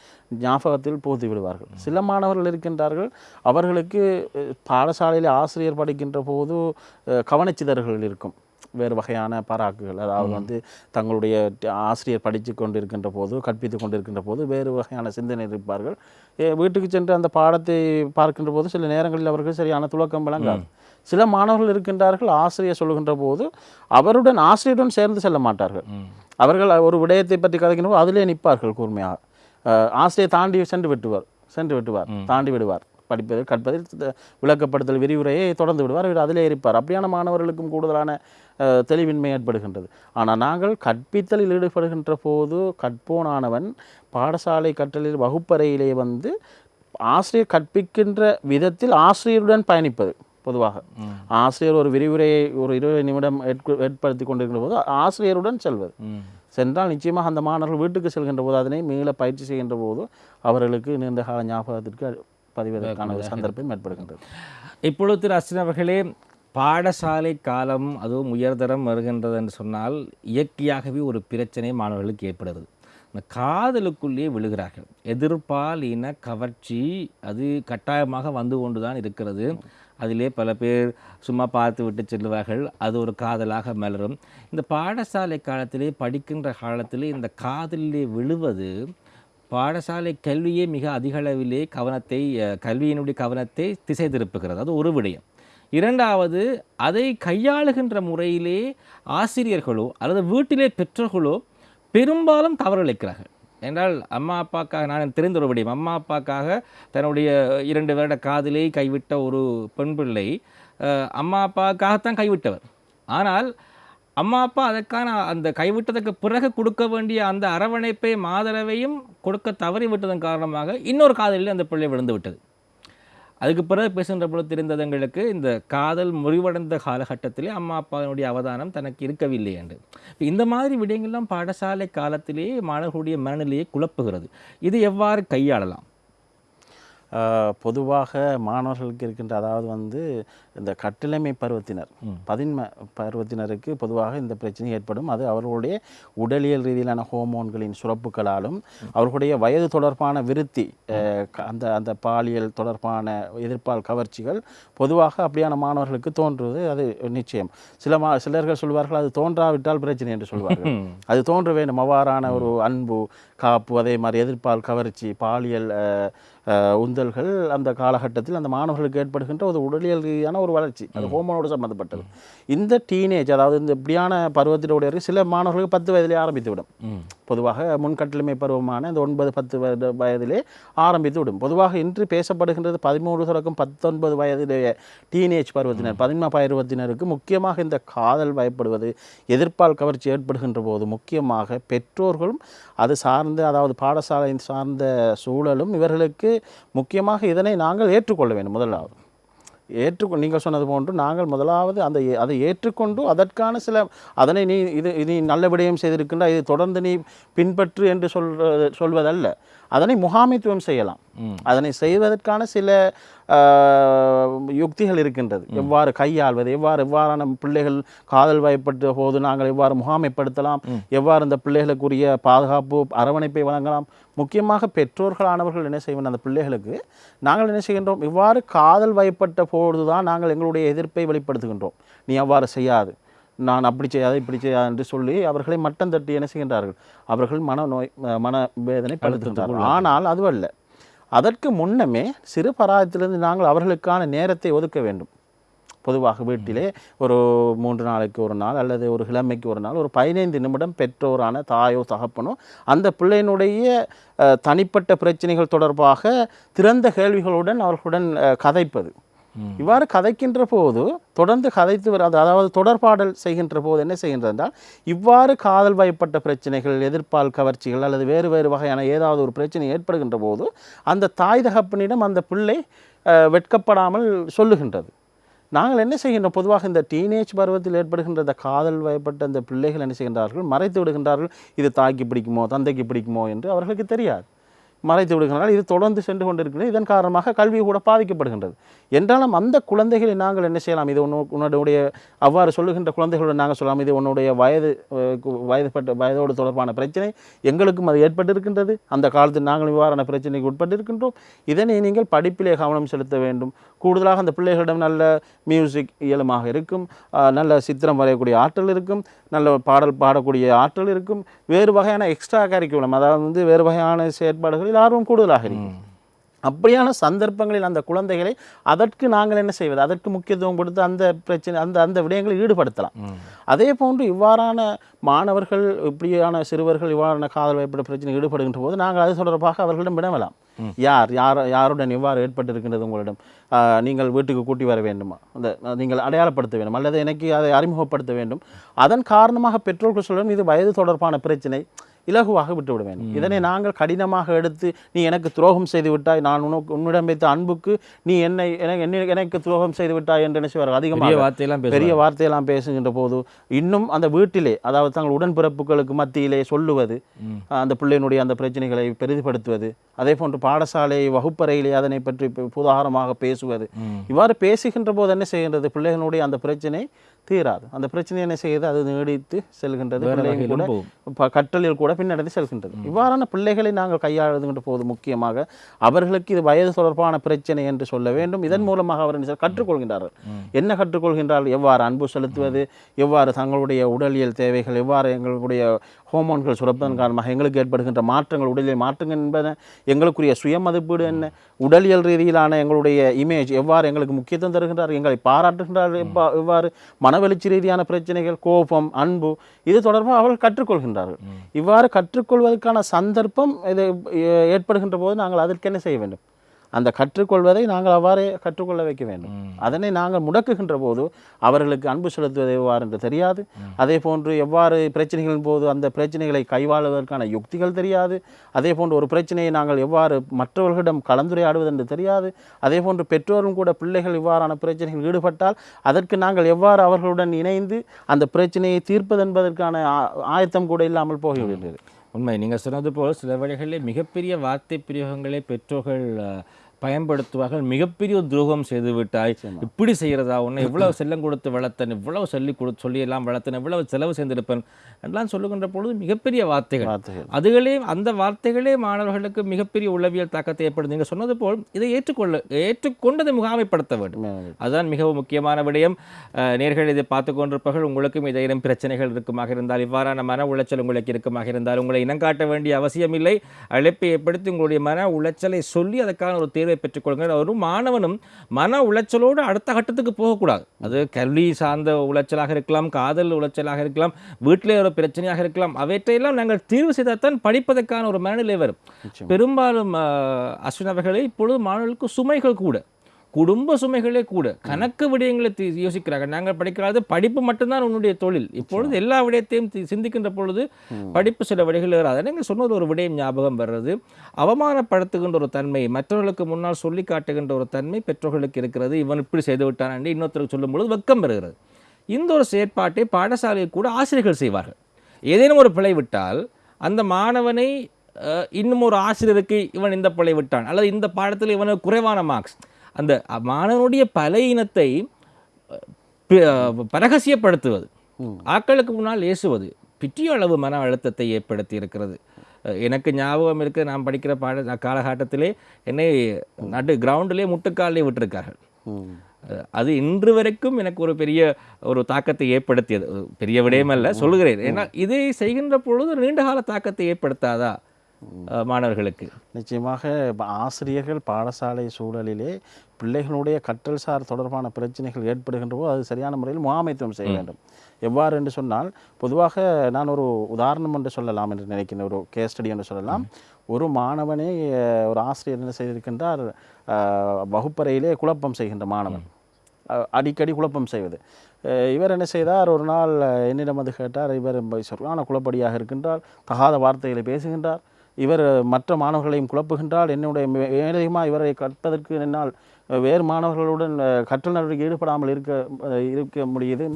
ஞாபகத்தில் புகுத்தி விடுவார்கள். சில மாணவர்கள் இருக்கின்றார்கள். அவர்களுக்கு பாடசாலையில் ஆசிரியர் படிக்கின்ற போது கவனச்சிதறல்கள் இருக்கும். வேறு வகையான பராக்குகள். அதாவது வந்து தங்களுடைய ஆசிரியர் படித்து கொண்டிருக்கின்ற போது கற்பித்து கொண்டிருக்கின்ற போது வேறு வகையான சிந்தனை இருப்பார்கள். வீட்டுக்கு சென்று அந்த பாடத்தை பார்க்கின்ற போது சில நேரங்களில் அவர்கள் சரியான துலக்கம் விளங்காது. சில மாணவர்கள் இருக்கின்றார்கள் ஆசிரியர் சொல்லுகின்ற போது அவருடன் ஆசிரியருடன் சேர்ந்து செல்ல மாட்டார்கள். அவர்கள் ஒரு விடயத்தை பற்றி கதைக்கின்ற போது அதிலே நிற்பார்கள் கூர்மையாக. அஹ், ஆசிரியர் தாண்டி சென்று விட்டுவார் சென்று விட்டுவார் தாண்டி விடுவார். படிப்பதில் கற்பதில் விளக்கப்படுத்தல் விரிவுரையை தொடர்ந்து விடுவார் இவர் அதிலே இருப்பார். அப்படியான மாணவர்களுக்கும் கூடுதலான தெளிவின்மை ஏற்படுகின்றது. ஆனால் நாங்கள் கற்பித்தலில் ஈடுபடுகின்ற போது கற்போனானவன் பாடசாலை கற்றலில் வகுப்பறையிலே வந்து ஆசிரியர் கற்பிக்கின்ற விதத்தில் ஆசிரியருடன் பயணிப்பது. பொதுவாக. ஆசிரியர் ஒரு விரிவுரையை ஒரு இருபது நிமிடம் ஏற்ப- ஏற்படுத்தி கொண்டிருக்கிற போது ஆசிரியருடன் செல்வது. சென்றால் நிச்சயமாக அந்த மாணவர்கள் வீட்டுக்கு செல்கின்ற போது அதனை மீள பயிற்சி செய்கின்ற போது அவர்களுக்கு நீண்ட கால ஞாபகத்திற்கு பதிவதற்கான ஒரு சந்தர்ப்பம் ஏற்படுகின்றது. இப்பொழுது திரு அஸ்வின் அவர்களே பாடசாலை காலம் அதுவும் உயர்தரம் வருகின்றது என்று சொன்னால் இயற்கையாகவே ஒரு பிரச்சனை மாணவர்களுக்கு ஏற்படுகிறது. இந்த காதலுக்குள்ளே விழுகிறார்கள். எதிர்ப்பால் இன கவர்ச்சி அது கட்டாயமாக வந்து கொண்டு தான் இருக்கிறது. அதிலே பல பேர் சும்மா பார்த்து விட்டு செல்வார்கள். அது ஒரு காதலாக மலரும். இந்த பாடசாலை காலத்திலே படிக்கின்ற காலத்திலே இந்த காதலிலே விழுவது பாடசாலை கல்வியே மிக அதிக அளவிலே கவனத்தை கல்வியினுடைய கவனத்தை திசை திருப்புகிறது. அது ஒரு விடயம். இரண்டாவது அதை கையாளுகின்ற முறையிலே ஆசிரியர்களோ அல்லது வீட்டிலே பெற்றோர்களோ பெரும்பாலும் தவறளிக்கிறார்கள் என்றால் அம்மா அப்பாக்காக நான் தெரிந்த ஒரு விடயம் அம்மா அப்பாக்காக தன்னுடைய இரண்டு வருட காதலை கைவிட்ட ஒரு பெண் பிள்ளை அம்மா அப்பாக்காகத்தான் கைவிட்டவர். ஆனால் அம்மா அப்பா அதற்கான அந்த கைவிட்டதுக்கு பிறகு கொடுக்க வேண்டிய அந்த அரவணைப்பை மாதரவையும் கொடுக்க தவறி விட்டதன் காரணமாக இன்னொரு காதலில் அந்த பிள்ளை விழுந்து விட்டது அதுக்கு பிறகு பேசுகின்ற பொழுது தெரிந்தது எங்களுக்கு இந்த காதல் முறிவடைந்த காலகட்டத்திலே அம்மா அப்பாவினுடைய அவதானம் தனக்கு இருக்கவில்லை என்று. இப்போ இந்த மாதிரி விடயங்கள்லாம் பாடசாலை காலத்திலே மாணவர்களுடைய மனநிலையை குழப்புகிறது. இது எவ்வாறு கையாளலாம்? பொதுவாக மாணவர்களுக்கு இருக்கின்ற அதாவது வந்து இந்த கட்டிளமை பருவத்தினர் பதின்ம பருவத்தினருக்கு பொதுவாக இந்த பிரச்சனை ஏற்படும். அது அவர்களுடைய உடலியல் ரீதியிலான ஹோமோன்களின் சுரப்புகளாலும் அவர்களுடைய வயது தொடர்பான விருத்தி அந்த அந்த பாலியல் தொடர்பான எதிர்ப்பால் கவர்ச்சிகள் பொதுவாக அப்படியான மாணவர்களுக்கு தோன்றுவது அது நிச்சயம். சில மா சிலர்கள் சொல்வார்கள் அது தோன்றாவிட்டால் பிரச்சனை என்று சொல்வார்கள். அது தோன்ற வேண்டும். அவ்வாறான ஒரு அன்பு காப்பு அதே மாதிரி எதிர்ப்பால் கவர்ச்சி பாலியல் உந்தல்கள் அந்த காலகட்டத்தில் அந்த மாணவர்களுக்கு ஏற்படுகின்ற ஒரு உடலியல் ரீதியான ஒரு வளர்ச்சி. அது ஹோமோனோடு சம்மந்தப்பட்டது இந்த டீனேஜ் அதாவது இந்த இப்படியான பருவத்தினுடைய சில மாணவர்களுக்கு பத்து வயதிலே ஆரம்பித்து விடும் பொதுவாக முன்கட்டளமை பருவமான இந்த ஒன்பது பத்து வயது வயதிலே ஆரம்பித்து விடும் பொதுவாக இன்று பேசப்படுகின்றது பதிமூன்று தொடக்கம் பத்தொன்பது வயதிலேயே டீனேஜ் பருவத்தினர் பதின்ம பருவத்தினருக்கு முக்கியமாக இந்த காதல் பயப்படுவது எதிர்ப்பால் கவர்ச்சி ஏற்படுகின்ற போது முக்கியமாக பெற்றோர்களும் அது சார்ந்த அதாவது பாடசாலை சார்ந்த சூழலும் இவர்களுக்கு முக்கியமாக இதனை நாங்கள் ஏற்றுக்கொள்ள வேண்டும் முதலாவது. ஏற்றுக்கொ நீங்கள் சொன்னது போன்று நாங்கள் முதலாவது அந்த அதை ஏற்றுக்கொண்டு அதற்கான சில அதனை நீ இது நீ நல்ல விடயம் செய்திருக்கின்ற இது தொடர்ந்து நீ பின்பற்று என்று சொல்ற சொல்வதல்ல. அதனை முகாமைத்துவம் செய்யலாம். அதனை செய்வதற்கான சில யுக்திகள் இருக்கின்றது. எவ்வாறு கையாள்வது எவ்வாறு எவ்வாறான பிள்ளைகள் காதல் வயப்பட்ட போது நாங்கள் எவ்வாறு முகாமைப்படுத்தலாம் எவ்வாறு இந்த பிள்ளைகளுக்குரிய பாதுகாப்பு அரவணைப்பை வழங்கலாம். முக்கியமாக பெற்றோர்களானவர்கள் என்ன செய்வோம் அந்த பிள்ளைகளுக்கு நாங்கள் என்ன செய்கின்றோம் இவ்வாறு காதல் வயப்பட்ட பொழுதுதான் நாங்கள் எங்களுடைய எதிர்ப்பை வெளிப்படுத்துகின்றோம். நீ அவ்வாறு செய்யாது. நான் அப்படி செய்யாத இப்படி செய்யாது என்று சொல்லி அவர்களை மட்டம் தட்டி என்ன செய்கின்றார்கள்? அவர்கள் மன நோய் மன வேதனை படுத்துகின்றார்கள். ஆனால் அதுவல்ல அதற்கு முன்னமே சிறு பராயத்திலிருந்து நாங்கள் அவர்களுக்கான நேரத்தை ஒதுக்க வேண்டும். பொதுவாக வீட்டிலே ஒரு மூன்று நாளைக்கு ஒரு நாள் அல்லது ஒரு கிழமைக்கு ஒரு நாள் ஒரு பதினைந்து நிமிடம் பெற்றோரான தாயோ தகப்பனோ அந்த பிள்ளையினுடைய தனிப்பட்ட பிரச்சனைகள் தொடர்பாக திறந்த கேள்விகளுடன் அவர்களுடன் கதைப்பது. இவ்வாறு கதைக்கின்ற போது தொடர்ந்து கதைத்து வர அதாவது தொடர்பாடல் செய்கின்ற போது என்ன செய்கின்றதால் இவ்வாறு காதல் வயப்பட்ட பிரச்சனைகள் எதிர்ப்பால் கவர்ச்சிகள் அல்லது வேறு வேறு வகையான ஏதாவது ஒரு பிரச்சனை ஏற்படுகின்ற போது அந்த தாய் தகப்பனிடம் அந்த பிள்ளை வெட்கப்படாமல் சொல்லுகின்றது. நாங்கள் என்ன செய்கின்றோம்? பொதுவாக இந்த டீனேஜ் பருவத்தில் ஏற்படுகின்ற இந்த காதல் வயப்பட்ட அந்த பிள்ளைகள் என்ன செய்கின்றார்கள்? மறைத்து விடுகின்றார்கள். இது தாய்க்கு பிடிக்குமோ தந்தைக்கு பிடிக்குமோ என்று அவர்களுக்கு தெரியாது. மறைத்து விடுகின்றார்கள் இது தொடர்ந்து சென்று கொண்டிருக்கிறது இதன் காரணமாக கல்வி கூட பாதிக்கப்படுகின்றது. என்றாலும் அந்த குழந்தைகளை நாங்கள் என்ன செய்யலாம்? இது ஒன்று உன்னுடைய அவ்வாறு சொல்லுகின்ற குழந்தைகளுடன் நாங்கள் சொல்லலாம். இது உன்னுடைய வயது வயதுப்பட்ட வயதோடு தொடர்பான பிரச்சனை. எங்களுக்கும் அது ஏற்பட்டிருக்கின்றது. அந்த காலத்தில் நாங்கள் இவ்வாறான பிரச்சனைக்கு உட்பட்டிருக்கின்றோம். இதனை நீங்கள் படிப்பிலே கவனம் செலுத்த வேண்டும். கூடுதலாக அந்த பிள்ளைகளிடம் நல்ல மியூசிக் இயலுமாக இருக்கும். நல்ல சித்திரம் வரையக்கூடிய ஆற்றல் இருக்கும். நல்ல பாடல் பாடக்கூடிய ஆற்றல் இருக்கும். வேறு வகையான எக்ஸ்ட்ரா கரிக்குலம் அதாவது வந்து வேறு வகையான செயற்பாடுகளில் ஆர்வம் கூடுதலாக இருக்கும். அப்படியான சந்தர்ப்பங்களில் அந்த குழந்தைகளை அதற்கு நாங்கள் என்ன செய்வது? அதற்கு முக்கியத்துவம் கொடுத்து அந்த பிரச்சனை அந்த அந்த விடயங்களை ஈடுபடுத்தலாம். அதே போன்று இவ்வாறான மாணவர்கள் இப்படியான சிறுவர்கள் இவ்வாறான காதல் வயப்பட பிரச்சனை ஈடுபடுகின்ற போது நாங்கள் அது தொடர்பாக அவர்களிடம் வினவலாம். யார் யார் யாருடன் எவ்வாறு ஏற்பட்டிருக்கின்றது உங்களிடம்? நீங்கள் வீட்டுக்கு கூட்டி வர வேண்டுமா? அந்த நீங்கள் அடையாளப்படுத்த வேண்டும். அல்லது எனக்கு அதை அறிமுகப்படுத்த வேண்டும். அதன் காரணமாக பெற்றோர்கள் சொல்லணும் இது வயது தொடர்பான பிரச்சனை. இலகுவாக விட்டுவிட வேண்டும் இதனை நாங்கள் கடினமாக எடுத்து நீ எனக்கு துரோகம் செய்து விட்டாய் நான் உனக்கு உன்னிடம் வைத்த அன்புக்கு நீ என்னை எனக்கு துரோகம் செய்து விட்டாய் என்று நினைச்சுவார் பெரிய அதிகமாக வார்த்தையெல்லாம் பெரிய வார்த்தையெல்லாம் பேசுகின்ற போது இன்னும் அந்த வீட்டிலே அதாவது தங்கள் உடன்பிறப்புகளுக்கு மத்தியிலே சொல்லுவது அந்த பிள்ளையினுடைய அந்த பிரச்சனைகளை பெரிதுபடுத்துவது அதே போன்று பாடசாலை வகுப்பறையிலே அதனை பற்றி புதாகரமாக பேசுவது. இவ்வாறு பேசுகின்ற போது என்ன செய்கின்றது? பிள்ளைகளுடைய அந்த பிரச்சனை தீராது. அந்த பிரச்சனை என்ன செய்யுது? அது நீடித்து செல்கின்றது. கூட கற்றலில் கூட பின்னடைந்து செல்கின்றது. இவ்வாறான பிள்ளைகளை நாங்கள் கையாளுகின்ற போது முக்கியமாக அவர்களுக்கு இது வயது தொடர்பான பிரச்சனை என்று சொல்ல வேண்டும். இதன் மூலமாக அவர் என்ன கற்றுக்கொள்கின்றார்கள். என்ன கற்றுக்கொள்கின்றார்கள்? எவ்வாறு அன்பு செலுத்துவது? எவ்வாறு தங்களுடைய உடலியல் தேவைகள்? எவ்வாறு எங்களுடைய ஹோமோன்கள் சுரப்பதன் காரணமாக எங்களுக்கு ஏற்படுகின்ற மாற்றங்கள்? உடலியல் மாற்றங்கள் என்பன எங்களுக்குரிய சுய மதிப்பீடு என்ன? உடலியல் ரீதியிலான எங்களுடைய இமேஜ் எவ்வாறு எங்களுக்கு முக்கியத்துவம் தருகின்றார்? எங்களை பாராட்டுகின்றார். எவ்வாறு மனவெழுச்சி ரீதியான பிரச்சனைகள் கோபம் அன்பு இது தொடர்பாக அவர்கள் கற்றுக்கொள்கின்றார்கள். இவ்வாறு கற்றுக்கொள்வதற்கான சந்தர்ப்பம் இது ஏற்படுகின்ற போது நாங்கள் அதற்கு என்ன செய்ய வேண்டும்? அந்த கற்றுக்கொள்வதை நாங்கள் அவ்வாறே கற்றுக்கொள்ள வைக்க வேண்டும். அதனை நாங்கள் முடக்குகின்ற போது அவர்களுக்கு அன்பு செலுத்துவது எவ்வாறு என்று தெரியாது. அதே போன்று எவ்வாறு பிரச்சனைகளின் போது அந்த பிரச்சனைகளை கைவாளுவதற்கான யுக்திகள் தெரியாது. அதே போன்று ஒரு பிரச்சனையை நாங்கள் எவ்வாறு மற்றவர்களிடம் கலந்துரையாடுவது என்று தெரியாது. அதே போன்று பெற்றோரும் கூட பிள்ளைகள் இவ்வாறான பிரச்சனைகள் ஈடுபட்டால் அதற்கு நாங்கள் எவ்வாறு அவர்களுடன் இணைந்து அந்த பிரச்சனையை தீர்ப்பது என்பதற்கான ஆயத்தம் கூட இல்லாமல் போய்விடுகிறது. உண்மை. நீங்கள் சொன்னது போல் சில வழிகளில் மிகப்பெரிய வார்த்தை பிரயோகங்களை பெற்றோர்கள் பயன்படுத்துவார்கள். மிகப்பெரிய துரோகம் செய்து விட்டாய் இப்படி செய்கிறதா? உன்னை இவ்வளவு செல்லம் கொடுத்து வளர்த்தன் இவ்வளவு சொல்லி கொடு சொல்லியெல்லாம் வளர்த்தன் இவ்வளவு செலவு செய்திருப்பேன் எல்லாம் சொல்லுகின்ற பொழுது மிகப்பெரிய வார்த்தைகள். அதுகளே அந்த வார்த்தைகளே மாணவர்களுக்கு மிகப்பெரிய உளவியல் தாக்கத்தை ஏற்படுது நீங்கள் சொன்னது போல் இதை ஏற்றுக்கொள்ள ஏற்றுக்கொண்டதை முகாமைப்படுத்த வேண்டும். அதுதான் மிகவும் முக்கியமான விடயம். நேர்கள் இதை பார்த்து கொண்டிருப்பவர்கள் உங்களுக்கும் இதேனும் பிரச்சனைகள் இருக்குமாக இருந்தால் இவ்வாறான மன உளைச்சல் உங்களுக்கு இருக்குமாக இருந்தால் உங்களை இனங்காட்ட வேண்டிய அவசியமில்லை. அழைப்பை ஏற்படுத்தி உங்களுடைய மன உளைச்சலை சொல்லி அதற்கான ஒரு தேர்வை பெற்றுக்கொள்ளுங்கள். ஒரு மாணவனும் மன உளைச்சலோடு அடுத்த கட்டத்துக்கு போகக்கூடாது. அது கல்வி சார்ந்த உளைச்சலாக இருக்கலாம் காதல் உளைச்சலாக இருக்கலாம் வீட்டிலே ஒரு பிரச்சனையாக இருக்கலாம். அவற்றையெல்லாம் நாங்கள் தீர்வு செய்தால்தான் படிப்பதற்கான ஒரு மனநிலை வரும். பெரும்பாலும் அஸ்வின் அவர்களே இப்பொழுது மாணவர்களுக்கு சுமைகள் கூட. குடும்ப சுமைகளே கூட கணக்கு விடயங்களை யோசிக்கிறார்கள் நாங்கள் படிக்காத படிப்பு மட்டும்தான் உன்னுடைய தொழில். இப்பொழுது எல்லா விடயத்தையும் சிந்திக்கின்ற பொழுது படிப்பு சில விடைகள் வராது. நீங்கள் சொன்னது ஒரு விடயம் ஞாபகம் வர்றது? அவமானப்படுத்துகின்ற ஒரு தன்மை மற்றவர்களுக்கு முன்னால் சொல்லி காட்டுகின்ற ஒரு தன்மை பெற்றோர்களுக்கு இருக்கிறது. இவன் இப்படி செய்து விட்டான் இன்னொருத்தருக்கு சொல்லும் பொழுது வெக்கம் வருகிறது இந்த ஒரு செயற்பாட்டை பாடசாலையில் கூட ஆசிரியர்கள் செய்வார்கள். ஏதேனும் ஒரு பிழை விட்டால் அந்த மாணவனை இன்னும் ஒரு ஆசிரியருக்கு இவன் இந்த பிழை விட்டான். அல்லது இந்த பாடத்தில் இவனுக்கு குறைவான மார்க்ஸ் அந்த மாணவனுடைய பலையினத்தை அஹ், பி- அஹ், பரகசியப்படுத்துவது ஆக்களுக்கு முன்னால் ஏசுவது பிற்றிய அளவு மன அழுத்தத்தை ஏற்படுத்தி இருக்கிறது. எனக்கு ஞாபகம் இருக்கு நான் படிக்கிற பாட காலகட்டத்திலே என்னை நடு கிரவுண்டிலே முட்டுக்காலே விட்டிருக்கார்கள். அது இன்று வரைக்கும் எனக்கு ஒரு பெரிய ஒரு தாக்கத்தை ஏற்படுத்தியது. பெரிய விடயம் அல்ல சொல்கிறேன் ஏன்னா இதை செய்கின்ற பொழுது ஒரு நீண்டகால தாக்கத்தை ஏற்படுத்தாதா? மாணவர்களுக்கு. நிச்சயமாக ஆசிரியர்கள் பாடசாலை சூழலிலே பிள்ளைகளுடைய கற்றல் சார் தொடர்பான பிரச்சனைகள் ஏற்படுகின்ற போது அது சரியான முறையில் முகாமைத்துவம் செய்ய வேண்டும். எவ்வாறு என்று சொன்னால் பொதுவாக நான் ஒரு உதாரணம் என்று சொல்லலாம் என்று நினைக்கிறேன் ஒரு கேஸ் ஸ்டடி என்று சொல்லலாம். ஒரு மாணவனை ஒரு ஆசிரியர் என்ன செய்திருக்கின்றார்? வகுப்பறையிலே குழப்பம் செய்கின்ற மாணவன். அடிக்கடி குழப்பம் செய்வது. இவர் என்ன செய்தார்? ஒரு நாள் என்னிடம் வந்து கேட்டார் இவர் சொல்லான குழப்படியாக இருக்கின்றார் தகாத வார்த்தைகளை பேசுகின்றார். இவர் மற்ற மாணவர்களையும் குழப்புகின்றார் என்னுடைய மேலதிகமாக இவரை கற்பதற்கு என்னால் வேறு மாணவர்களுடன் கற்றல் நடவடிக்கை ஈடுபடாமல் இருக்க இருக்க முடியுது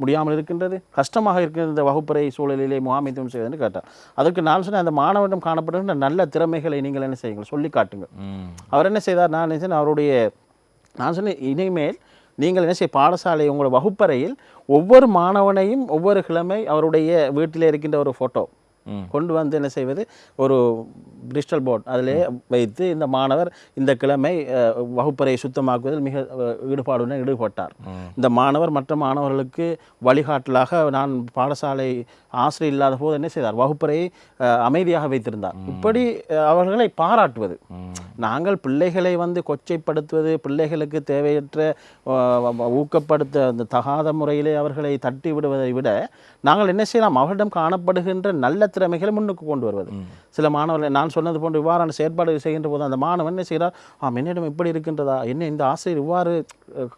முடியாமல் இருக்கின்றது கஷ்டமாக இருக்கின்ற வகுப்பறை சூழலிலே முகாமைத்துவம் செய்வதுன்னு கேட்டார் அதற்கு நான் சொன்னேன் அந்த மாணவனிடம் காணப்படுகின்ற நல்ல திறமைகளை நீங்கள் என்ன செய்யுங்கள் சொல்லி காட்டுங்கள். அவர் என்ன செய்தார் நான் என்ன செய்தேன், அவருடைய நான் சொன்னேன் இனிமேல் நீங்கள் என்ன செய்ய பாடசாலை உங்களோட வகுப்பறையில் ஒவ்வொரு மாணவனையும் ஒவ்வொரு கிழமை அவருடைய வீட்டில் இருக்கின்ற ஒரு ஃபோட்டோ. கொண்டு வந்து என்ன செய்வது? ஒரு டிஜிட்டல் போர்ட் அதிலே வைத்து இந்த மாணவர் இந்த கிழமை வகுப்பறையை சுத்தமாக்குவதில் மிக ஈடுபாடுடன் ஈடுபட்டார். இந்த மாணவர் மற்ற மாணவர்களுக்கு வழிகாட்டலாக நான் பாடசாலை ஆசிரியர் இல்லாத போது என்ன செய்தார்? வகுப்பறையை அமைதியாக வைத்திருந்தார். இப்படி அவர்களை பாராட்டுவது. நாங்கள் பிள்ளைகளை வந்து கொச்சைப்படுத்துவது பிள்ளைகளுக்கு தேவையற்ற ஊக்கப்படுத்த அந்த தகாத முறையிலே அவர்களை தட்டி விடுவதை விட நாங்கள் என்ன செய்யலாம்? அவரிடம் காணப்படுகின்ற நல்ல திறமைகளை முன்னுக்கு கொண்டு வருவது. சில மாணவர்கள் நான் சொன்னது போன்ற இவ்வாறான செயற்பாடு செய்கின்ற போது அந்த மாணவன் என்ன செய்கிறார்? ஆம் என்னிடம் இப்படி இருக்கின்றதா? என்ன இந்த ஆசிரியர் இவ்வாறு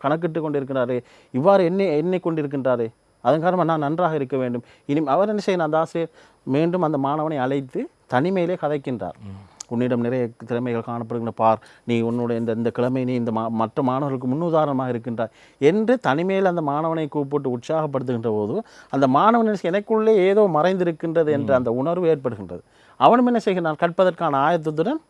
கணக்கிட்டு கொண்டிருக்கிறாரே இவ்வாறு எண்ணி எண்ணி கொண்டிருக்கின்றாரே. அதன் காரணமாக நான் நன்றாக இருக்க வேண்டும். இனி அவர் என்ன செய்யணும் அந்த ஆசிரியர் மீண்டும் அந்த மாணவனை அழைத்து தனிமையிலே கதைக்கின்றார். உன்னிடம் நிறைய திறமைகள் காணப்படுகின்ற பார் நீ உன்னுடைய இந்த இந்த கிழமை நீ இந்த மா மற்ற மாணவர்களுக்கு முன்னுதாரணமாக இருக்கின்றாய் என்று தனிமையில் அந்த மாணவனை கூப்பிட்டு உற்சாகப்படுத்துகின்ற போது அந்த மாணவன் என்ன செய்ய- எனக்குள்ளே ஏதோ மறைந்திருக்கின்றது என்ற அந்த உணர்வு ஏற்படுகின்றது. அவனும் என்ன செய்கிறான் கற்பதற்கான ஆயத்தத்துடன்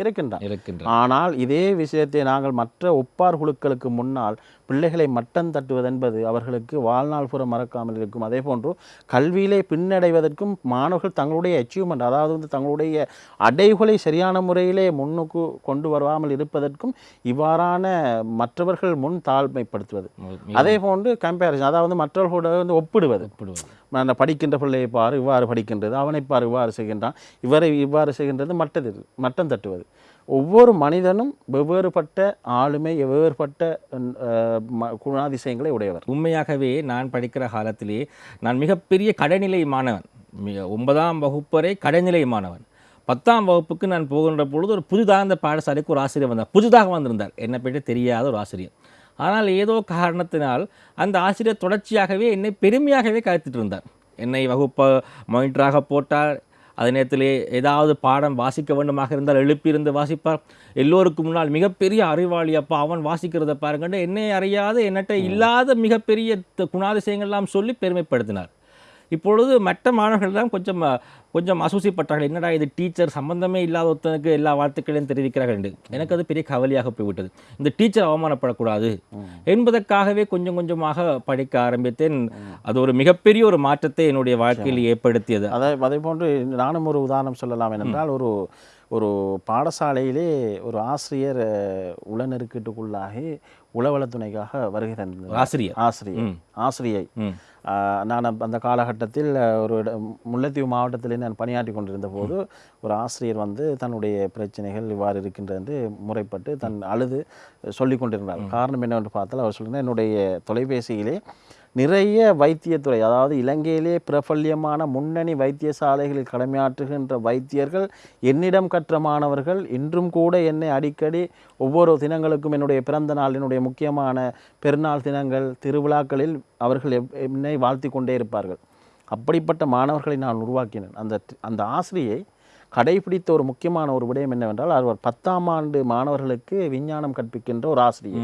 இருக்கின்றான். இருக்கின்ற ஆனால் இதே விஷயத்தை நாங்கள் மற்ற ஒப்பார் குழுக்களுக்கு முன்னால் பிள்ளைகளை மட்டம் தட்டுவது என்பது அவர்களுக்கு வாழ்நாள் புற மறக்காமல் இருக்கும். அதே போன்று கல்வியிலே பின்னடைவதற்கும் மாணவர்கள் தங்களுடைய அச்சீவ்மெண்ட் அதாவது வந்து தங்களுடைய அடைவுகளை சரியான முறையிலே முன்னுக்கு கொண்டு வராமல் இருப்பதற்கும் இவ்வாறான மற்றவர்கள் முன் தாழ்மைப்படுத்துவது. அதே போன்று கம்பேரிசன் அதாவது மற்றவர்களோட வந்து ஒப்பிடுவது. படிக்கின்ற பிள்ளையை பாரு இவ்வாறு படிக்கின்றது அவனை பாரு இவ்வாறு செய்கின்றான் இவரை இவ்வாறு செய்கின்றது மட்டது மட்டம் தட்டுவது. ஒவ்வொரு மனிதனும் வெவ்வேறுபட்ட ஆளுமை வெவ்வேறுபட்ட ம- குணாதிசயங்களை உடையவர். உண்மையாகவே நான் படிக்கிற காலத்திலே நான் மிகப்பெரிய கடைநிலை மாணவன். மிக ஒன்பதாம் வகுப்பரை கடைநிலை மாணவன். பத்தாம் வகுப்புக்கு நான் போகின்ற பொழுது ஒரு புதிதாக இந்த பாடசாலைக்கு ஒரு ஆசிரியர் வந்தார். புதிதாக வந்திருந்தார். என்னை பற்றி தெரியாத ஒரு ஆசிரியர். ஆனால் ஏதோ காரணத்தினால் அந்த ஆசிரியர் தொடர்ச்சியாகவே என்னை பெருமையாகவே கருத்திட்டு இருந்தார் என்னை வகுப்பை மானிட்டராக போட்டார். அதே நேரத்திலே ஏதாவது பாடம் வாசிக்க வேண்டுமாக இருந்தால் எழுப்பியிருந்து வாசிப்பார். எல்லோருக்கும் முன்னால் மிகப்பெரிய அறிவாளி அப்பா அவன் வாசிக்கிறத பாருங்கன்னு என்னை அறியாத என்னட்ட இல்லாத மிகப்பெரிய த- குணாதிசயங்கள்லாம் சொல்லி பெருமைப்படுத்தினார். இப்பொழுது மற்ற மாணவர்கள் தான் கொஞ்சம் கொஞ்சம் அசூசிப்பட்டார்கள். என்னடா இது டீச்சர் சம்பந்தமே இல்லாத ஒருத்தனுக்கு எல்லா வாழ்த்துக்களையும் தெரிவிக்கிறார்கள் என்று. எனக்கு அது பெரிய கவலையாக போய்விட்டது. இந்த டீச்சர் அவமானப்படக்கூடாது என்பதற்காகவே கொஞ்சம் கொஞ்சமாக படிக்க ஆரம்பித்தேன். அது ஒரு மிகப்பெரிய ஒரு மாற்றத்தை என்னுடைய வாழ்க்கையில் ஏற்படுத்தியது. அதை அதே போன்று நானும் ஒரு உதாரணம் சொல்லலாம் என்றால் ஒரு ஒரு பாடசாலையிலே ஒரு ஆசிரியர் அஹ், உளநெருக்கீட்டுக்குள்ளாகி உளவளத்துணைக்காக வருகை தந்தார் ஆசிரியர் ஆசிரியர் ஆசிரியை. நான் அந்த காலகட்டத்தில் ஒரு முல்லைத்தீவு மாவட்டத்திலே நான் பணியாற்றி கொண்டிருந்த போது ஒரு ஆசிரியர் வந்து தன்னுடைய பிரச்சனைகள் இவ்வாறு இருக்கின்றது என்று முறைப்பட்டு தன் அழுது சொல்லி கொண்டிருந்தார். காரணம் என்னவென்று பார்த்தால் அவர் சொல்லுங்கள் என்னுடைய தொலைபேசியிலே நிறைய வைத்தியத்துறை அதாவது இலங்கையிலே பிரபல்யமான முன்னணி வைத்தியசாலைகளில் கடமையாற்றுகின்ற வைத்தியர்கள் என்னிடம் கற்ற மாணவர்கள் இன்றும் கூட என்னை அடிக்கடி ஒவ்வொரு தினங்களுக்கும் என்னுடைய பிறந்த நாள் என்னுடைய முக்கியமான பெருநாள் தினங்கள் திருவிழாக்களில் அவர்கள் எப்- என்னை வாழ்த்தி கொண்டே இருப்பார்கள். அப்படிப்பட்ட மாணவர்களை நான் உருவாக்கினேன். அந்த அந்த ஆசிரியை கடைபிடித்த ஒரு முக்கியமான ஒரு விடயம் என்னவென்றால் அவர் பத்தாம் ஆண்டு மாணவர்களுக்கு விஞ்ஞானம் கற்பிக்கின்ற ஒரு ஆசிரியர்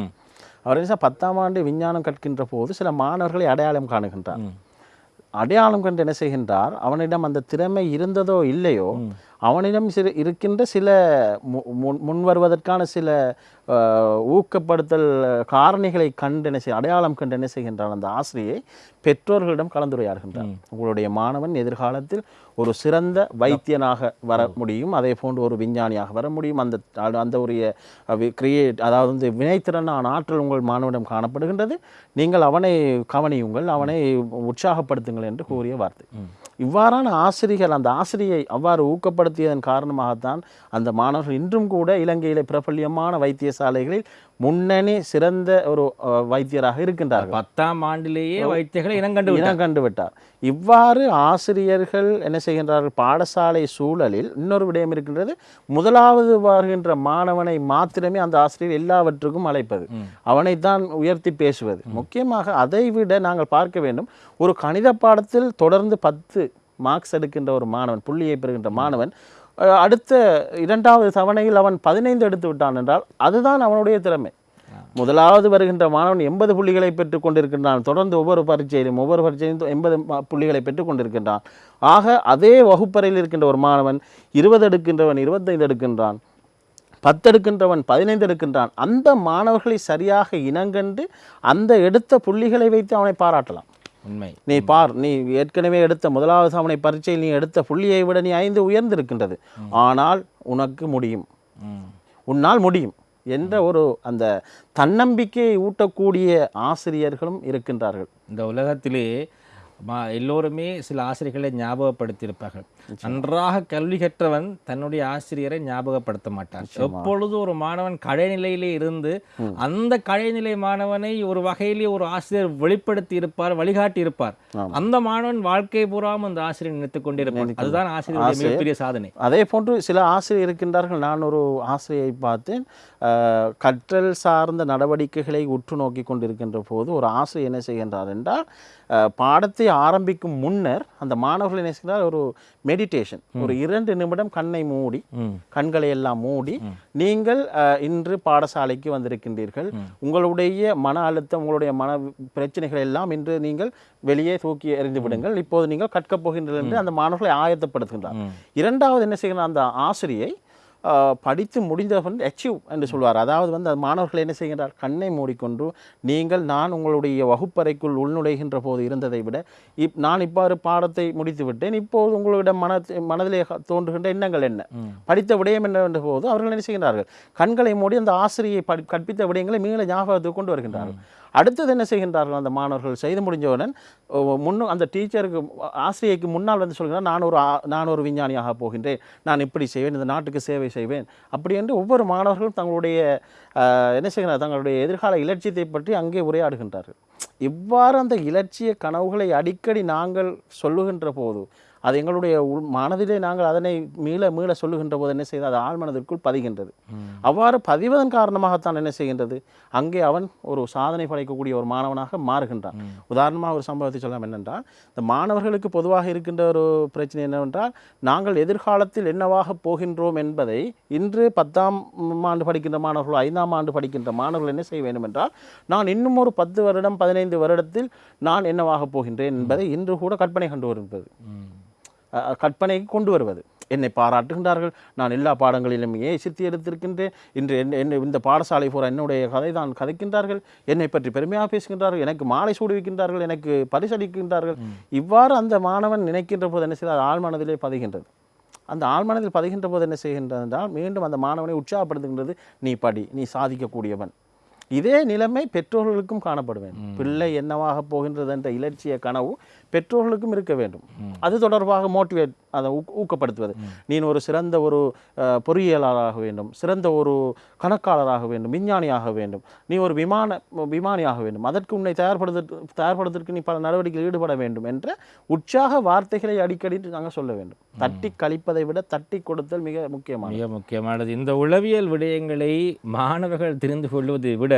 அவர் பத்தாம் ஆண்டு விஞ்ஞானம் கற்கின்ற போது சில மாணவர்களை அடையாளம் காணுகின்றார். அடையாளம் கண்டு என்ன செய்கின்றார்? அவனிடம் அந்த திறமை இருந்ததோ இல்லையோ அவனிடம் சில இருக்கின்ற சில மு- முன் முன் வருவதற்கான சில ஊக்கப்படுத்தல் காரணிகளை கண்டு என்ன அடையாளம் கண்டு என்ன செய்கின்றான் அந்த ஆசிரியை பெற்றோர்களிடம் கலந்துரையாடுகின்றார் உங்களுடைய மாணவன் எதிர்காலத்தில் ஒரு சிறந்த வைத்தியனாக வர முடியும். அதே போன்று ஒரு விஞ்ஞானியாக வர முடியும். அந்த அந்த ஒரு கிரியேட் அதாவது வந்து வினைத்திறனான ஆற்றல் உங்கள் மாணவனிடம் காணப்படுகின்றது. நீங்கள் அவனை கவனியுங்கள். அவனை உற்சாகப்படுத்துங்கள் என்று கூறிய வார்த்தை. இவ்வாறான ஆசிரியர்கள் அந்த ஆசிரியை அவ்வாறு ஊக்கப்படுத்தியதன் காரணமாகத்தான் அந்த மாணவர்கள் இன்றும் கூட இலங்கையிலே பிரபல்யமான வைத்தியசாலைகளில் முன்னணி சிறந்த ஒரு அஹ், வைத்தியராக இருக்கின்றார்கள் பத்தாம் ஆண்டிலேயே வைத்தியர்களை இனங்கண்டு விட்டார். இனம் கண்டு விட்டார் இவ்வாறு ஆசிரியர்கள் என்ன செய்கின்றார்கள்? பாடசாலை சூழலில் இன்னொரு விடயம் இருக்கின்றது. முதலாவது வருகின்ற மாணவனை மாத்திரமே அந்த ஆசிரியர் எல்லாவற்றுக்கும் அழைப்பது. அவனைத்தான் உயர்த்தி பேசுவது. முக்கியமாக அதை விட நாங்கள் பார்க்க வேண்டும். ஒரு கணித பாடத்தில் தொடர்ந்து பத்து மார்க்ஸ் எடுக்கின்ற ஒரு மாணவன் புள்ளியை பெறுகின்ற மாணவன் அடுத்த இரண்டாவது தவணையில் அவன் பதினைந்து எடுத்து விட்டான் என்றால் அதுதான் அவனுடைய திறமை. முதலாவது வருகின்ற மாணவன் எண்பது புள்ளிகளை பெற்றுக் கொண்டிருக்கின்றான். தொடர்ந்து ஒவ்வொரு பரீட்சையிலும் ஒவ்வொரு பரீட்சையிலும் எண்பது புள்ளிகளை பெற்றுக் கொண்டிருக்கின்றான். ஆக அதே வகுப்பறையில் இருக்கின்ற ஒரு மாணவன் இருபது எடுக்கின்றவன் இருபத்தைந்து எடுக்கின்றான் பத்து எடுக்கின்றவன் பதினைந்து எடுக்கின்றான். அந்த மாணவர்களை சரியாக இனங்கண்டு அந்த எடுத்த புள்ளிகளை வைத்து அவனை பாராட்டலாம். உண்மை. நீ பார் நீ ஏற்கனவே எடுத்த முதலாவது அவனை பரீட்சையில் நீ எடுத்த புள்ளியை விட நீ ஐந்து உயர்ந்திருக்கின்றது. ஆனால் உனக்கு முடியும். உன்னால் முடியும். என்ற ஒரு அந்த தன்னம்பிக்கையை ஊட்டக்கூடிய ஆசிரியர்களும் இருக்கின்றார்கள். இந்த உலகத்திலே எல்லோருமே சில ஆசிரியர்களை ஞாபகப்படுத்தியிருப்பார்கள். நன்றாக கல்வி கற்றவன் தன்னுடைய ஆசிரியரை ஞாபகப்படுத்த மாட்டான். எப்பொழுது ஒரு மாணவன் கடைநிலையிலே இருந்து அந்த கடைநிலை மாணவனை ஒரு வகையிலே ஒரு ஆசிரியர் வெளிப்படுத்தி இருப்பார் வழிகாட்டி இருப்பார். அந்த மாணவன் வாழ்க்கை பூராவும் அந்த ஆசிரியர் நினைத்துக் கொண்டிருப்பான். அதுதான் ஆசிரியருடைய மிகப்பெரிய சாதனை. அதே போன்று சில ஆசிரியர் இருக்கின்றார்கள். நான் ஒரு ஆசிரியை பார்த்தேன். கற்றல் சார்ந்த நடவடிக்கைகளை உற்று நோக்கி கொண்டிருக்கின்ற போது ஒரு ஆசிரியர் என்ன செய்கின்றார் என்றால் அஹ், பாடத்தை ஆரம்பிக்கும் முன்னர் அந்த மாணவர்கள் என்ன செய்கிறார் ஒரு மெடிடேஷன் ஒரு இரண்டு நிமிடம் கண்ணை மூடி. கண்களை எல்லாம் மூடி நீங்கள் இன்று பாடசாலைக்கு வந்திருக்கின்றீர்கள். உங்களுடைய மன அழுத்தம் உங்களுடைய மன பிரச்சனைகள் எல்லாம் இன்று நீங்கள் வெளியே தூக்கி எறிந்து விடுங்கள். இப்போது நீங்கள் கற்கப் போகின்றீர்கள் என்று அந்த மாணவர்களை ஆயத்தப்படுத்துகின்றார். இரண்டாவது என்ன செய்கிறார் அந்த ஆசிரியை படித்து முடிந்தவன் அச்சீவ் என்று சொல்வார். அதாவது வந்து மாணவர்கள் என்ன செய்கின்றார் கண்ணை மூடிக்கொண்டு நீங்கள் நான் உங்களுடைய வகுப்பறைக்குள் உள்நுழைகின்ற போது இருந்ததை விட இப் நான் இவ்வாறு பாடத்தை முடித்து விட்டேன். இப்போது உங்களிடம் மன மனதிலே தோன்றுகின்ற எண்ணங்கள் என்ன? படித்த விடயம் என்னவென்ற போது அவர்கள் என்ன செய்கின்றார்கள்? கண்களை மூடி அந்த ஆசிரியை படி கற்பித்த விடயங்களை மீள ஞாபகத்துக்கு கொண்டு வருகின்றார்கள். அடுத்தது என்ன செய்கின்றார்கள் அந்த மாணவர்கள்? செய்து முடிஞ்சவுடன் முன்னும் அந்த டீச்சருக்கு ஆசிரியைக்கு முன்னால் வந்து சொல்கிறார் நான் ஒரு நான் ஒரு விஞ்ஞானியாக போகின்றேன். நான் இப்படி செய்வேன் இந்த நாட்டுக்கு சேவை செய்வேன். அப்படி என்று ஒவ்வொரு மாணவர்களும் தங்களுடைய என்ன செய்கிறார்? தங்களுடைய எதிர்கால இலட்சியத்தை பற்றி அங்கே உரையாடுகின்றார்கள். இவ்வாறு அந்த இலட்சிய கனவுகளை அடிக்கடி நாங்கள் சொல்லுகின்ற போது அது எங்களுடைய உள் மனதிலே நாங்கள் அதனை மீள மீள சொல்லுகின்ற போது என்ன செய்து அது ஆழ்மனதிற்குள் பதிகின்றது. அவ்வாறு பதிவதன் காரணமாகத்தான் என்ன செய்கின்றது? அங்கே அவன் ஒரு சாதனை படைக்கக்கூடிய ஒரு மாணவனாக மாறுகின்றான். உதாரணமாக ஒரு சம்பவத்தை சொல்லலாம் என்னென்றால் இந்த மாணவர்களுக்கு பொதுவாக இருக்கின்ற ஒரு பிரச்சனை என்னவென்றால் நாங்கள் எதிர்காலத்தில் என்னவாக போகின்றோம் என்பதை இன்று பத்தாம் ஆண்டு படிக்கின்ற மாணவர்கள் ஐந்தாம் ஆண்டு படிக்கின்ற மாணவர்கள் என்ன செய்ய வேண்டும் என்றால் நான் இன்னும் ஒரு பத்து வருடம் பதினைந்து வருடத்தில் நான் என்னவாக போகின்றேன் என்பதை இன்று கூட கற்பனை கண்டு அஹ், கற்பனைக்கு கொண்டு வருவது என்னை பாராட்டுகின்றார்கள். நான் எல்லா பாடங்களிலும் ஏ சித்தி எடுத்திருக்கின்றேன். இன்று என்ன என்ன இந்த பாடசாலை பூரா என்னுடைய கதை தான் கதைக்கின்றார்கள். என்னை பற்றி பெருமையாக பேசுகின்றார்கள். எனக்கு மாலை சூடுவிக்கின்றார்கள். எனக்கு பரிசளிக்கின்றார்கள். இவ்வாறு அந்த மாணவன் நினைக்கின்ற போது என்ன செய்தால் ஆழ்மனதிலே பதிகின்றது. அந்த ஆழ்மனதில் பதிகின்ற போது என்ன செய்கின்றது என்றால் மீண்டும் அந்த மாணவனை உற்சாகப்படுத்துகின்றது. நீ படி. நீ சாதிக்கக்கூடியவன். இதே நிலைமை பெற்றோர்களுக்கும் காணப்பட வேண்டும் பிள்ளை என்னவாக போகின்றது என்ற இலட்சிய கனவு பெற்றோர்களுக்கும் இருக்க வேண்டும். அது தொடர்பாக மோட்டிவேட் அதை ஊக்கப்படுத்துவது. நீ ஒரு சிறந்த ஒரு பொறியியலாளராக வேண்டும் சிறந்த ஒரு கணக்காளராக வேண்டும் விஞ்ஞானியாக வேண்டும். நீ ஒரு விமான விமானியாக வேண்டும். அதற்கு உன்னை தயார்படுத்த தயார்படுத்துவதற்கு நீ பல நடவடிக்கையில் ஈடுபட வேண்டும் என்ற உற்சாக வார்த்தைகளை அடிக்கடி நாங்கள் சொல்ல வேண்டும். தட்டி கழிப்பதை விட தட்டி கொடுத்தல் மிக முக்கியமான மிக முக்கியமானது. இந்த உளவியல் விடயங்களை மாணவர்கள் தெரிந்து கொள்வதை விட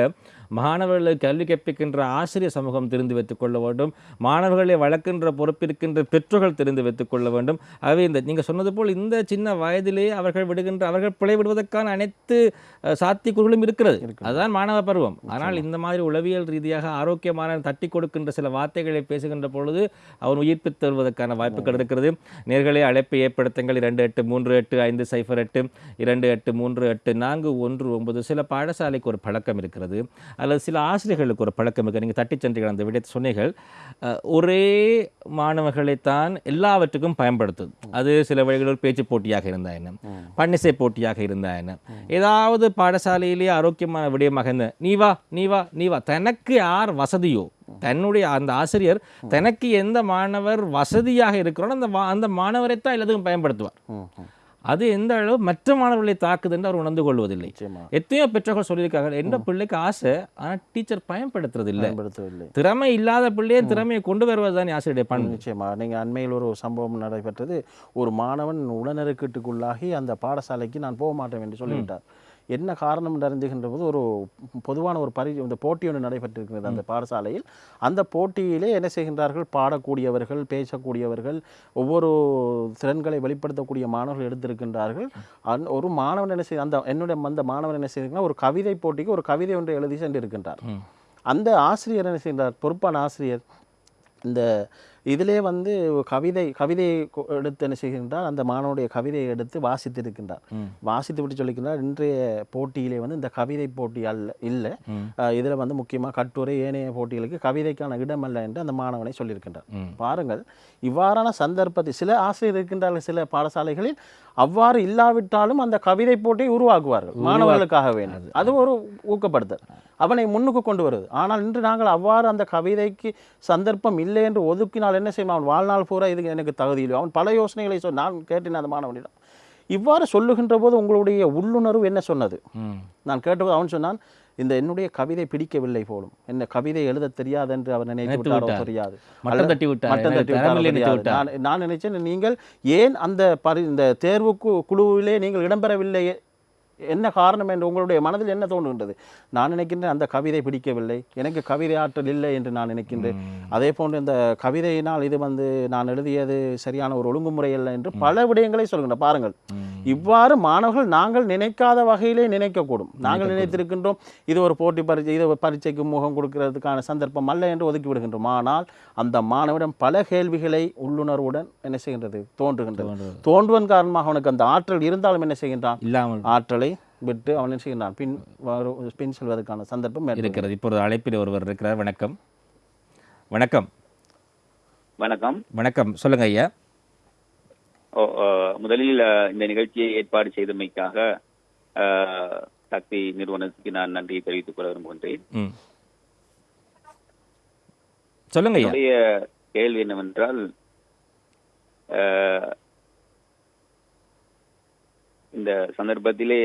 மாணவர்களுக்கு கல்வி கற்பிக்கின்ற ஆசிரியர் சமூகம் தெரிந்து வைத்துக் கொள்ள வேண்டும். மாணவர்களை வளர்க்கின்ற பொறுப்பிருக்கின்ற பெற்றோர்கள் தெரிந்து வைத்துக் கொள்ள வேண்டும். ஆகவே இந்த நீங்கள் சொன்னது போல் இந்த சின்ன வயதிலே அவர்கள் விடுகின்ற அவர்கள் பிழை விடுவதற்கான அனைத்து சாத்தியக்கூறுகளும் இருக்கிறது. அதுதான் மாணவ பருவம். ஆனால் இந்த மாதிரி உளவியல் ரீதியாக ஆரோக்கியமான தட்டி கொடுக்கின்ற சில வார்த்தைகளை பேசுகின்ற பொழுது அவன் உயிர்ப்பித்து தருவதற்கான வாய்ப்புகள் இருக்கிறது. நேர்களை அழைப்பை ஏற்படுத்துங்கள். இரண்டு எட்டு மூன்று எட்டு ஐந்து சைஃபர் எட்டு இரண்டு எட்டு மூன்று எட்டு நான்கு ஒன்று ஒன்பது. சில பாடசாலைக்கு ஒரு பழக்கம் இருக்கிறது. அல்லது சில ஆசிரியர்களுக்கு ஒரு பழக்கம் இருக்குது. நீங்கள் தட்டிச் சென்றீர்கள் அந்த விடயத்தை சொன்னீர்கள். ஒரே மாணவர்களைத்தான் எல்லாவற்றுக்கும் பயன்படுத்துது அது சில வழிகளில் பேச்சு போட்டியாக இருந்தா என்ன? பன்னிசை போட்டியாக இருந்தா என்ன? ஏதாவது பாடசாலையிலேயே ஆரோக்கியமான விடயமாக இருந்த நீ வா நீ வா நீ வா. தனக்கு யார் வசதியோ தன்னுடைய அந்த ஆசிரியர் தனக்கு எந்த மாணவர் வசதியாக இருக்கிறோம் அந்த அந்த மாணவரை தான் எல்லாத்துக்கும் பயன்படுத்துவார். அது எந்த அளவு மற்ற மாணவர்களை தாக்குது என்று அவர் உணர்ந்து கொள்வதில்லை. எத்தனையோ பெற்றோர்கள் சொல்லியிருக்காங்க எந்த பிள்ளைக்கு ஆசை? ஆனால் டீச்சர் பயன்படுத்துறது இல்லை திறமை இல்லாத பிள்ளையை திறமையை கொண்டு வருவது தான் ஆசிரியருடைய பண்பு. நிச்சயமா. நீங்கள் அண்மையில் ஒரு சம்பவம் நடைபெற்றது. ஒரு மாணவன் உடனருக்கட்டுக்குள்ளாகி அந்த பாடசாலைக்கு நான் போக மாட்டேன் என்று சொல்லிவிட்டார். என்ன காரணம் அறிந்துகின்ற போது ஒரு பொதுவான ஒரு பரி இந்த போட்டி ஒன்று நடைபெற்றிருக்கிறது அந்த பாடசாலையில். அந்த போட்டியிலே என்ன செய்கின்றார்கள்? பாடக்கூடியவர்கள் பேசக்கூடியவர்கள் ஒவ்வொரு திறன்களை வெளிப்படுத்தக்கூடிய மாணவர்கள் எடுத்திருக்கின்றார்கள். அந் ஒரு மாணவன் என்ன செய்ய அந்த என்னுடைய அந்த மாணவன் என்ன செய்திருக்கிறார் ஒரு கவிதை போட்டிக்கு ஒரு கவிதை ஒன்றை எழுதி சென்றிருக்கின்றார். அந்த ஆசிரியர் என்ன செய்கிறார் பொறுப்பான ஆசிரியர் இந்த இதிலே வந்து கவிதை கவிதையை எடுத்து என்ன செய்கின்றார் அந்த மாணவனுடைய கவிதையை எடுத்து வாசித்திருக்கின்றார் ம். வாசித்து விட்டு சொல்லிக்கின்றார் இன்றைய போட்டியிலே வந்து இந்த கவிதை போட்டி அல்ல இல்லை. இதில் வந்து முக்கியமாக கட்டுரை ஏனைய போட்டிகளுக்கு கவிதைக்கான இடம் அல்ல என்று அந்த மாணவனை சொல்லியிருக்கின்றார். பாருங்கள் இவ்வாறான சந்தர்ப்பத்தில் சில ஆசிரியர் இருக்கின்றார்கள் சில பாடசாலைகளில் அவ்வாறு இல்லாவிட்டாலும் அந்த கவிதை போட்டியை உருவாக்குவார்கள் மாணவர்களுக்காக வேண்டும் அது ஒரு ஊக்கப்படுத்தல். அவனை முன்னுக்கு கொண்டு வருது ஆனால் இன்று நாங்கள் அவ்வாறு அந்த கவிதைக்கு சந்தர்ப்பம் இல்லை என்று ஒதுக்கினால் என்ன செய்யணும் அவன் வாழ்நாள் பூரா இது எனக்கு தகுதி இல்லை. அவன் பல யோசனைகளை சொல் நான் கேட்டேன் அந்த மாணவனிடம். இவ்வாறு சொல்லுகின்ற போது உங்களுடைய உள்ளுணர்வு என்ன சொன்னது. நான் கேட்டபோது அவன் சொன்னான் இந்த என்னுடைய கவிதை பிடிக்கவில்லை போலும் என்ன கவிதை எழுத தெரியாது என்று அவர் நினைத்து விட்டாரோ. தெரியாது மட்டம் தட்டி விட்டார். மட்டம் தட்டி விட்டாரோ. நான் நான் நினைச்சேன் நீங்கள் ஏன் அந்த பரி இந்த தேர்வுக்கு குழுவிலே நீங்கள் இடம்பெறவில்லை என்ன காரணம் என்று உங்களுடைய மனதில் என்ன தோன்றுகின்றது? நான் நினைக்கின்றேன் அந்த கவிதை பிடிக்கவில்லை. எனக்கு கவிதை ஆற்றல் இல்லை என்று நான் நினைக்கின்றேன். அதே போன்று இந்த கவிதையினால் இது வந்து நான் எழுதியது சரியான ஒரு ஒழுங்குமுறை அல்ல என்று பல விடயங்களை சொல்கின்றன. பாருங்கள். இவ்வாறு மாணவர்கள் நாங்கள் நினைக்காத வகையிலே நினைக்கக்கூடும். நாங்கள் நினைத்திருக்கின்றோம் இது ஒரு போட்டி பரீட்சை இது பரீட்சைக்கு முகம் கொடுக்கிறதுக்கான சந்தர்ப்பம் அல்ல என்று ஒதுக்கி விடுகின்றோம் ஆனால் அந்த மாணவனிடம் பல கேள்விகளை உள்ளுணர்வுடன் என்ன செய்கின்றது? தோன்றுகின்றது. தோன்றுவதன் காரணமாக அவனுக்கு அந்த ஆற்றல் இருந்தாலும் என்ன செய்கின்றான்? இல்லாமல். ஆற்றலை விட்டு அவன் என்ன செய்கின்றான்? பின் பின் செல்வதற்கான சந்தர்ப்பம் ஏற்படுகிறது. இருக்கிறது. இப்பொழுது அழைப்பில் ஒருவர் இருக்கிறார். வணக்கம். வணக்கம். வணக்கம். வணக்கம். சொல்லுங்க ஐயா. முதலில் இந்த நிகழ்ச்சியை ஏற்பாடு செய்தமைக்காக சக்தி நிறுவனத்துக்கு நான் நன்றியை தெரிவித்துக் கொள்ள விரும்புகின்றேன். சொல்லுங்க என்னுடைய கேள்வி என்னவென்றால் இந்த சந்தர்ப்பத்திலே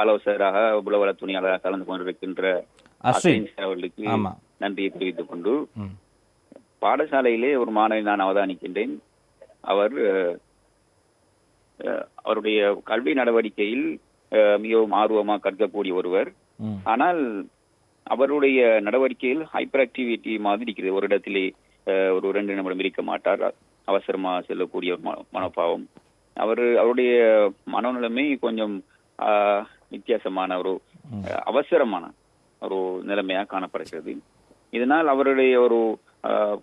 ஆலோசகராக உளவள துணியாளராக கலந்து கொண்டிருக்கின்ற அஸ்வின். அவர்களுக்கு. நன்றியை தெரிவித்துக் கொண்டு பாடசாலையிலே ஒரு மாணவை நான் அவதானிக்கின்றேன். அவர் அவருடைய கல்வி நடவடிக்கையில் மிகவும் ஆர்வமாக கற்கக்கூடிய ஒருவர். ஆனால் அவருடைய நடவடிக்கையில் ஹைப்பர் ஆக்டிவிட்டி மாதிரி இருக்கிறது ஒரு இடத்திலே ஒரு ரெண்டு நிமிடம் இருக்க மாட்டார். அவசரமா செல்லக்கூடிய மனோபாவம் அவர் அவருடைய மனநிலைமை கொஞ்சம் வித்தியாசமான ஒரு அவசரமான ஒரு நிலைமையா காணப்படுகிறது. இதனால் அவருடைய ஒரு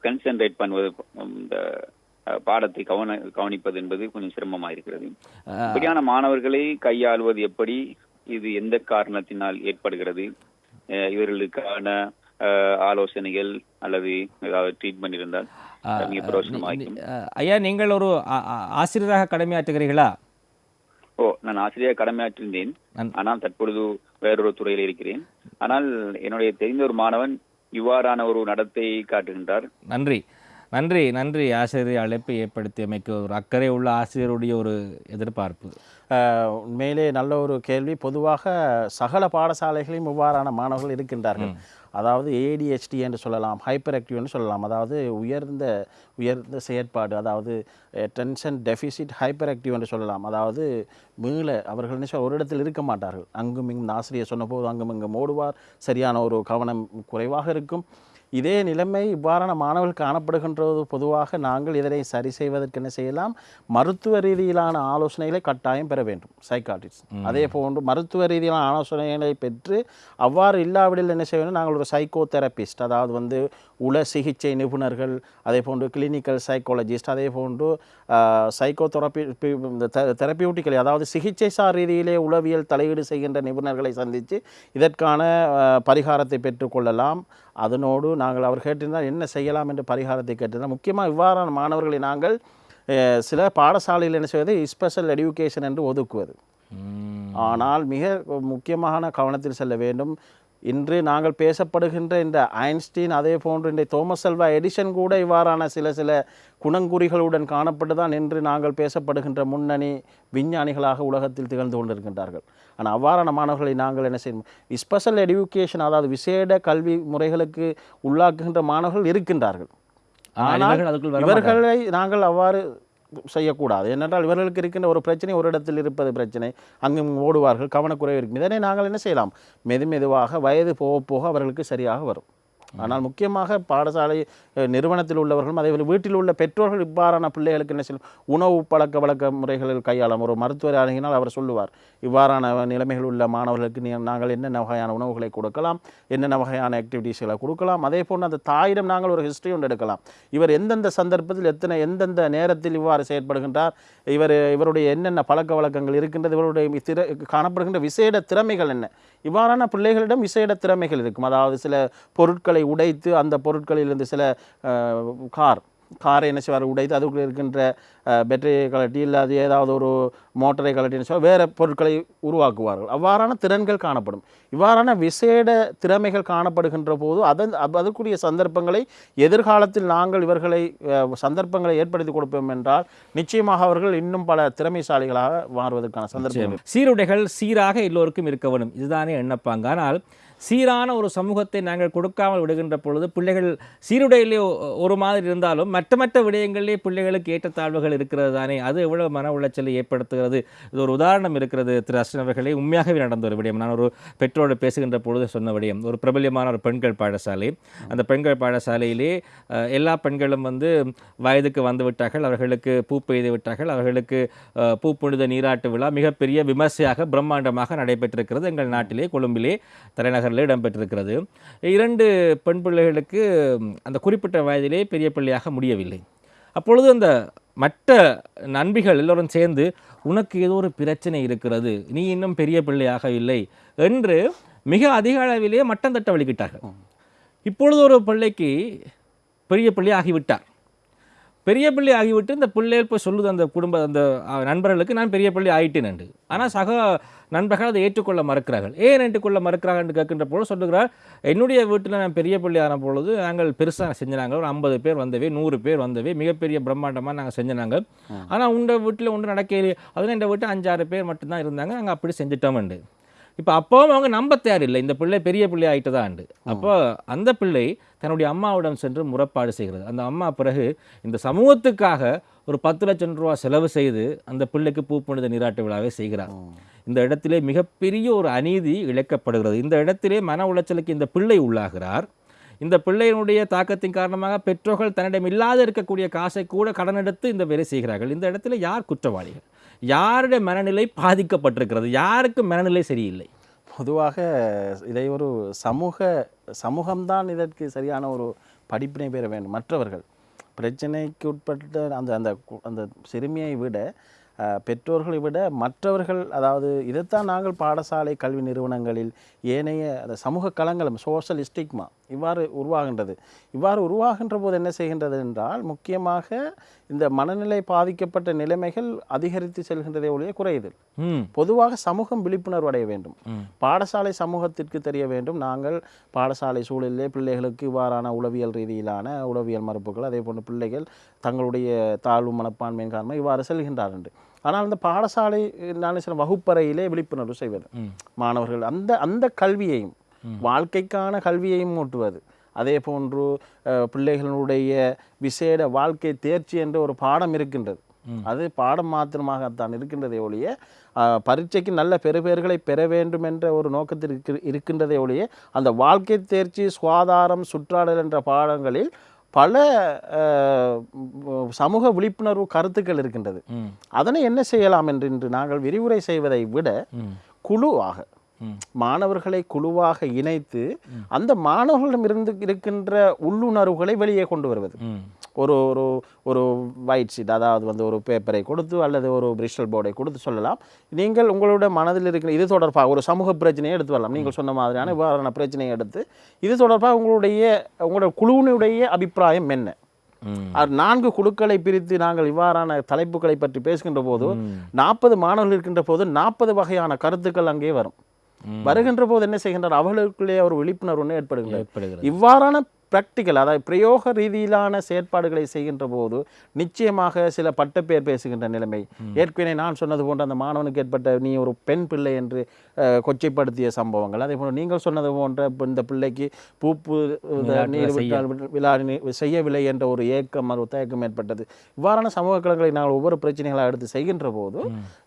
கன்சென்ட்ரேட் பண்ணுவது இந்த பாடத்தை கவன கவனிப்பது என்பது கொஞ்சம் சிரமமா இருக்கிறது இப்படியான மாணவர்களை கையாளுவது எப்படி? இது எந்த காரணத்தினால் ஏற்படுகிறது? இவர்களுக்கான ஆலோசனைகள் அல்லது ஏதாவது ட்ரீட்மெண்ட் இருந்தால் ஐயா நீங்கள் ஒரு ஆசிரியராக கடமையாற்றுகிறீர்களா? ஓ நான் ஆசிரியர் கடமையாற்றிருந்தேன். ஆனால் தற்பொழுது வேறொரு துறையில் இருக்கிறேன். ஆனால் என்னுடைய தெரிந்த ஒரு மாணவன் இவ்வாறான ஒரு நடத்தை காட்டுகின்றார். நன்றி. நன்றி நன்றி. ஆசிரியர் அழைப்பை ஏற்படுத்தியமைக்கு ஒரு அக்கறை உள்ள ஆசிரியருடைய ஒரு எதிர்பார்ப்பு. உண்மையிலே நல்ல ஒரு கேள்வி. பொதுவாக சகல பாடசாலைகளையும் இவ்வாறான மாணவர்கள் இருக்கின்றார்கள். அதாவது ஏடிஹெச்டி என்று சொல்லலாம் ஹைப்பர் ஆக்டிவ்னு சொல்லலாம். அதாவது உயர்ந்த உயர்ந்த செயற்பாடு அதாவது டென்ஷன் டெஃபிசிட் ஹைப்பர் ஆக்டிவ் என்று சொல்லலாம். அதாவது மீள அவர்கள் என்ன சொல்ல ஒரு இடத்தில் இருக்க மாட்டார்கள். அங்கும் இங்கும் ஆசிரியர் சொன்னபோது அங்கும் இங்கும் ஓடுவார். சரியான ஒரு கவனம் குறைவாக இருக்கும். இதே நிலைமை இவ்வாறான மாணவர்கள் காணப்படுகின்றது. பொதுவாக நாங்கள் இதனை சரி செய்வதற்கு என்ன செய்யலாம்? மருத்துவ ரீதியிலான ஆலோசனைகளை கட்டாயம் பெற வேண்டும். சைக்காட்டிஸ்ட் அதே போன்று மருத்துவ ரீதியிலான ஆலோசனைகளை பெற்று அவ்வாறு இல்லாவிடில் என்ன செய்ய வேண்டும்? நாங்கள் ஒரு சைக்கோ தெரபிஸ்ட் அதாவது வந்து உள சிகிச்சை நிபுணர்கள் அதே போன்று கிளினிக்கல் சைக்காலஜிஸ்ட் அதே போன்று சைக்கோ தெரப்பி தெரப்பியூட்டிக்கல் அதாவது சிகிச்சை சார் ரீதியிலே உளவியல் தலையீடு செய்கின்ற நிபுணர்களை சந்தித்து இதற்கான பரிகாரத்தை பெற்றுக்கொள்ளலாம் அதனோடு நாங்கள் அவர் கேட்டிருந்தால் என்ன செய்யலாம் என்று பரிகாரத்தை கேட்டிருந்தால் முக்கியமாக இவ்வாறான மாணவர்களை நாங்கள் சில பாடசாலையில் என்ன செய்வது ஸ்பெஷல் எடுகேஷன் என்று ஒதுக்குவது. ஆனால் மிக முக்கியமான கவனத்தில் செல்ல வேண்டும். இன்று நாங்கள் பேசப்படுகின்ற இந்த ஐன்ஸ்டீன் அதே போன்று இந்த தோமஸ் அல்வா எடிசன் கூட இவ்வாறான சில சில குணங்குறிகளுடன் காணப்பட்டு தான் இன்று நாங்கள் பேசப்படுகின்ற முன்னணி விஞ்ஞானிகளாக உலகத்தில் திகழ்ந்து கொண்டிருக்கின்றார்கள். ஆனால் அவ்வாறான மாணவர்களை நாங்கள் என்ன செய்யணும் ஸ்பெஷல் எடுகேஷன் அதாவது விசேட கல்வி முறைகளுக்கு உள்ளாக்குகின்ற மாணவர்கள் இருக்கின்றார்கள். ஆனால். இவர்களை நாங்கள் அவ்வாறு செய்யக்கூடாது. ஏனென்றால் இவர்களுக்கு இருக்கின்ற ஒரு பிரச்சனை ஒரு இடத்தில் இருப்பது பிரச்சனை. அங்கும் ஓடுவார்கள் கவனக்குறைவு இருக்கும். இதனை நாங்கள் என்ன செய்யலாம்? மெது மெதுவாக வயது போக போக அவர்களுக்கு சரியாக வரும். ஆனால் முக்கியமாக பாடசாலை நிறுவனத்தில் உள்ளவர்களும் அதே வீட்டில் உள்ள பெற்றோர்கள் இவ்வாறான பிள்ளைகளுக்கு என்ன செய்யும்? உணவு பழக்க வழக்க முறைகளில் கையாளும் ஒரு மருத்துவர் அணுகினால் அவர் சொல்லுவார் இவ்வாறான நிலைமைகள் உள்ள மாணவர்களுக்கு நாங்கள் என்னென்ன வகையான உணவுகளை கொடுக்கலாம்? என்னென்ன வகையான ஆக்டிவிட்டீஸ்களை கொடுக்கலாம்? அதே போன்று அந்த தாயிடம் நாங்கள் ஒரு ஹிஸ்ட்ரி ஒன்று எடுக்கலாம். இவர் எந்தெந்த சந்தர்ப்பத்தில் எத்தனை எந்தெந்த நேரத்தில் இவ்வாறு செயற்படுகின்றார்? இவர் இவருடைய என்னென்ன பழக்க வழக்கங்கள் இருக்கின்றது இவருடைய திற காணப்படுகின்ற விசேட திறமைகள் என்ன? இவ்வாறான பிள்ளைகளிடம் விசேட திறமைகள் இருக்கும். அதாவது சில பொருட்களை உடைத்து அந்த பொருட்களிலிருந்து சில கார் காரை என்ன செய்வார்? உடைத்து அதுக்குள்ளே இருக்கின்ற பேட்டரியை கலட்டி இல்லாது ஏதாவது ஒரு மோட்டரை கலட்டி என்ன செய்வார்? வேறு பொருட்களை உருவாக்குவார்கள். அவ்வாறான திறன்கள் காணப்படும். இவ்வாறான விசேட திறமைகள் காணப்படுகின்ற போது அதன் அதற்குரிய சந்தர்ப்பங்களை எதிர்காலத்தில் நாங்கள் இவர்களை சந்தர்ப்பங்களை ஏற்படுத்தி கொடுப்போம் என்றால் நிச்சயமாக அவர்கள் இன்னும் பல திறமைசாலிகளாக மாறுவதற்கான சந்தர்ப்பம் சீருடைகள் சீராக எல்லோருக்கும் இருக்க வேண்டும் இதுதானே எண்ணப்பாங்க. ஆனால் சீரான ஒரு சமூகத்தை நாங்கள் கொடுக்காமல் விடுகின்ற பொழுது பிள்ளைகள் சீருடையிலே ஒரு மாதிரி இருந்தாலும் மற்ற மற்ற விடயங்களிலே பிள்ளைகளுக்கு ஏற்றத்தாழ்வுகள் இருக்கிறது தானே. அது எவ்வளவு மன உளைச்சலை ஏற்படுத்துகிறது. இது ஒரு உதாரணம் இருக்கிறது திரு அஸ்வின் அவர்களே. உண்மையாகவே நடந்த ஒரு விடயம். நான் ஒரு பெற்றோடு பேசுகின்ற பொழுது சொன்ன விடயம். ஒரு பிரபல்யமான ஒரு பெண்கள் பாடசாலை. அந்த பெண்கள் பாடசாலையிலே எல்லா பெண்களும் வந்து வயதுக்கு வந்து விட்டார்கள் அவர்களுக்கு பூ பெய்து விட்டார்கள். அவர்களுக்கு பூ புனித நீராட்டு விழா மிகப்பெரிய விமர்சையாக பிரம்மாண்டமாக நடைபெற்றிருக்கிறது. எங்கள் நாட்டிலே கொழும்பிலே தலைநகர் தலைநகரில் இடம்பெற்றிருக்கிறது. இரண்டு பெண் பிள்ளைகளுக்கு அந்த குறிப்பிட்ட வயதிலே பெரிய பிள்ளையாக முடியவில்லை. அப்பொழுது அந்த மற்ற நண்பிகள் எல்லோரும் சேர்ந்து உனக்கு ஏதோ ஒரு பிரச்சனை இருக்கிறது. நீ இன்னும் பெரிய பிள்ளையாக இல்லை என்று மிக அதிக அளவிலே மட்டம் தட்ட வழிகிட்டார்கள். இப்பொழுது ஒரு பிள்ளைக்கு பெரிய பிள்ளை ஆகிவிட்டார். பெரிய பிள்ளை ஆகிவிட்டு இந்த பிள்ளைகள் போய் சொல்லுது அந்த குடும்ப அந்த நண்பர்களுக்கு நான் பெரிய பிள்ளை ஆயிட்டேன் என்று. ஆனால் சக நண்பர்கள் அதை ஏற்றுக்கொள்ள மறுக்கிறார்கள். ஏன் ஏற்றுக்கொள்ள மறுக்கிறார்கள்? என்று கேட்கின்ற பொழுது சொல்லுகிறார் என்னுடைய வீட்டில் நான் பெரிய பிள்ளை ஆன பொழுது நாங்கள் பெருசாக செஞ்சினாங்க. ஒரு ஐம்பது பேர் வந்தவே நூறு பேர் வந்தவே மிகப்பெரிய பிரம்மாண்டமாக நாங்கள் செஞ்சினாங்க. ஆனால் உண்ட வீட்டில் ஒன்று நடக்கலையே அதில் இந்த வீட்டு அஞ்சாறு பேர் மட்டும்தான் இருந்தாங்க. நாங்கள் அப்படி செஞ்சிட்டோம்ண்டு இப்போ அப்பவும் அவங்க நம்ப தேவையில்லை இந்த பிள்ளை பெரிய பிள்ளை ஆயிட்டதாண்டு அப்போ அந்த பிள்ளை தன்னுடைய அம்மாவிடம் சென்று முறைப்பாடு செய்கிறது. அந்த அம்மா பிறகு இந்த சமூகத்துக்காக ஒரு பத்து லட்சம் ரூபா செலவு செய்து அந்த பிள்ளைக்கு பூ புனித நீராட்டு விழாவை செய்கிறார். இந்த இடத்திலே மிகப்பெரிய ஒரு அநீதி இழைக்கப்படுகிறது. இந்த இடத்திலே மன உளைச்சலுக்கு இந்த பிள்ளை உள்ளாகிறார். இந்த பிள்ளையினுடைய தாக்கத்தின் காரணமாக பெற்றோர்கள் தன்னிடம் இல்லாத இருக்கக்கூடிய காசை கூட கடன் எடுத்து இந்த வேலை செய்கிறார்கள். இந்த இடத்துல யார் குற்றவாளிகள்? யாருடைய மனநிலை பாதிக்கப்பட்டிருக்கிறது? யாருக்கு மனநிலை சரியில்லை? பொதுவாக இதை ஒரு சமூக சமூகம்தான் இதற்கு சரியான ஒரு படிப்பினை பெற வேண்டும். மற்றவர்கள் பிரச்சனைக்கு உட்பட்ட அந்த அந்த கு- அந்த சிறுமியை விட பெற்றோர்களை விட மற்றவர்கள் அதாவது இதைத்தான் நாங்கள் பாடசாலை கல்வி நிறுவனங்களில் ஏனைய அந்த சமூக களங்களும் சோஷியல் ஸ்டிக்மா இவ்வாறு உருவாகின்றது. இவ்வாறு உருவாகின்ற போது என்ன செய்கின்றது என்றால் முக்கியமாக இந்த மனநிலை பாதிக்கப்பட்ட நிலைமைகள் அதிகரித்து செல்கின்றதே ஒழிய குறையுது. பொதுவாக சமூகம் விழிப்புணர்வு அடைய வேண்டும். பாடசாலை சமூகத்திற்கு தெரிய வேண்டும். நாங்கள் பாடசாலை சூழலிலே பிள்ளைகளுக்கு இவ்வாறான உளவியல் ரீதியிலான உளவியல் மறுப்புகள் அதே போன்று பிள்ளைகள் தங்களுடைய தாழ்வு மனப்பான்மையின் காரணமாக இவ்வாறு செல்கின்றார் என்று ஆனால் அந்த பாடசாலை நான் சில வகுப்பறையிலே விழிப்புணர்வு செய்வது. மாணவர்கள் அந்த அந்த கல்வியையும் வாழ்க்கைக்கான கல்வியையும் ஊட்டுவது அதே போன்று பிள்ளைகளுடைய விசேட வாழ்க்கை தேர்ச்சி என்ற ஒரு பாடம் இருக்கின்றது. அது பாடம் மாத்திரமாகத்தான் இருக்கின்றதே ஒழிய பரீட்சைக்கு நல்ல பெறுபேறுகளை பெற வேண்டும் என்ற ஒரு நோக்கத்தில் இருக்கு இருக்கின்றதே ஒழிய அந்த வாழ்க்கை தேர்ச்சி சுகாதாரம் சுற்றாடல் என்ற பாடங்களில் பல சமூக விழிப்புணர்வு கருத்துக்கள் இருக்கின்றது. அதனை என்ன செய்யலாம் என்று இன்று நாங்கள் விரிவுரை செய்வதை விட குழுவாக. மாணவர்களை குழுவாக இணைத்து அந்த மாணவர்களிடமிருந்து இருக்கின்ற உள்ளுணர்வுகளை வெளியே கொண்டு வருவது. ஒரு ஒரு ஒரு ஒயிட் ஷீட் அதாவது வந்து ஒரு பேப்பரை கொடுத்து அல்லது ஒரு பிரிஸ்டல் போர்டை கொடுத்து சொல்லலாம். நீங்கள் உங்களுடைய மனதில் இருக்கிற இது தொடர்பாக ஒரு சமூக பிரச்சனையை எடுத்து வரலாம். நீங்கள் சொன்ன மாதிரியான இவ்வாறான பிரச்சனையை எடுத்து இது தொடர்பாக உங்களுடைய உங்களுடைய குழுவினுடைய அபிப்பிராயம் என்ன? நான்கு குழுக்களை பிரித்து நாங்கள் இவ்வாறான தலைப்புகளை பற்றி பேசுகின்ற போது நாற்பது மாணவர்கள் இருக்கின்ற போது நாற்பது வகையான கருத்துக்கள் அங்கே வரும். வருகின்ற போது என்ன செய்கின்றார் அவர்களுக்குள்ளே ஒரு விழிப்புணர்வு ஏற்படுகிறது. இவ்வாறான பிராக்டிக்கல் அதாவது பிரயோக ரீதியிலான செயற்பாடுகளை செய்கின்ற போது நிச்சயமாக சில பட்டப்பேர் பேசுகின்ற நிலைமை. ஏற்கனவே நான் சொன்னது போன்ற அந்த மாணவனுக்கு ஏற்பட்ட நீ ஒரு பெண் பிள்ளை என்று கொச்சைப்படுத்திய சம்பவங்கள். அதே போல நீங்கள் சொன்னது போன்ற இந்த பிள்ளைக்கு பூப்பு நீர் விட்டால் விழா செய்யவில்லை என்ற ஒரு ஏக்கம் ஒரு தயக்கம் ஏற்பட்டது. இவ்வாறான சமூக களங்களை நாங்கள் ஒவ்வொரு பிரச்சனைகளாக எடுத்து செய்கின்ற போது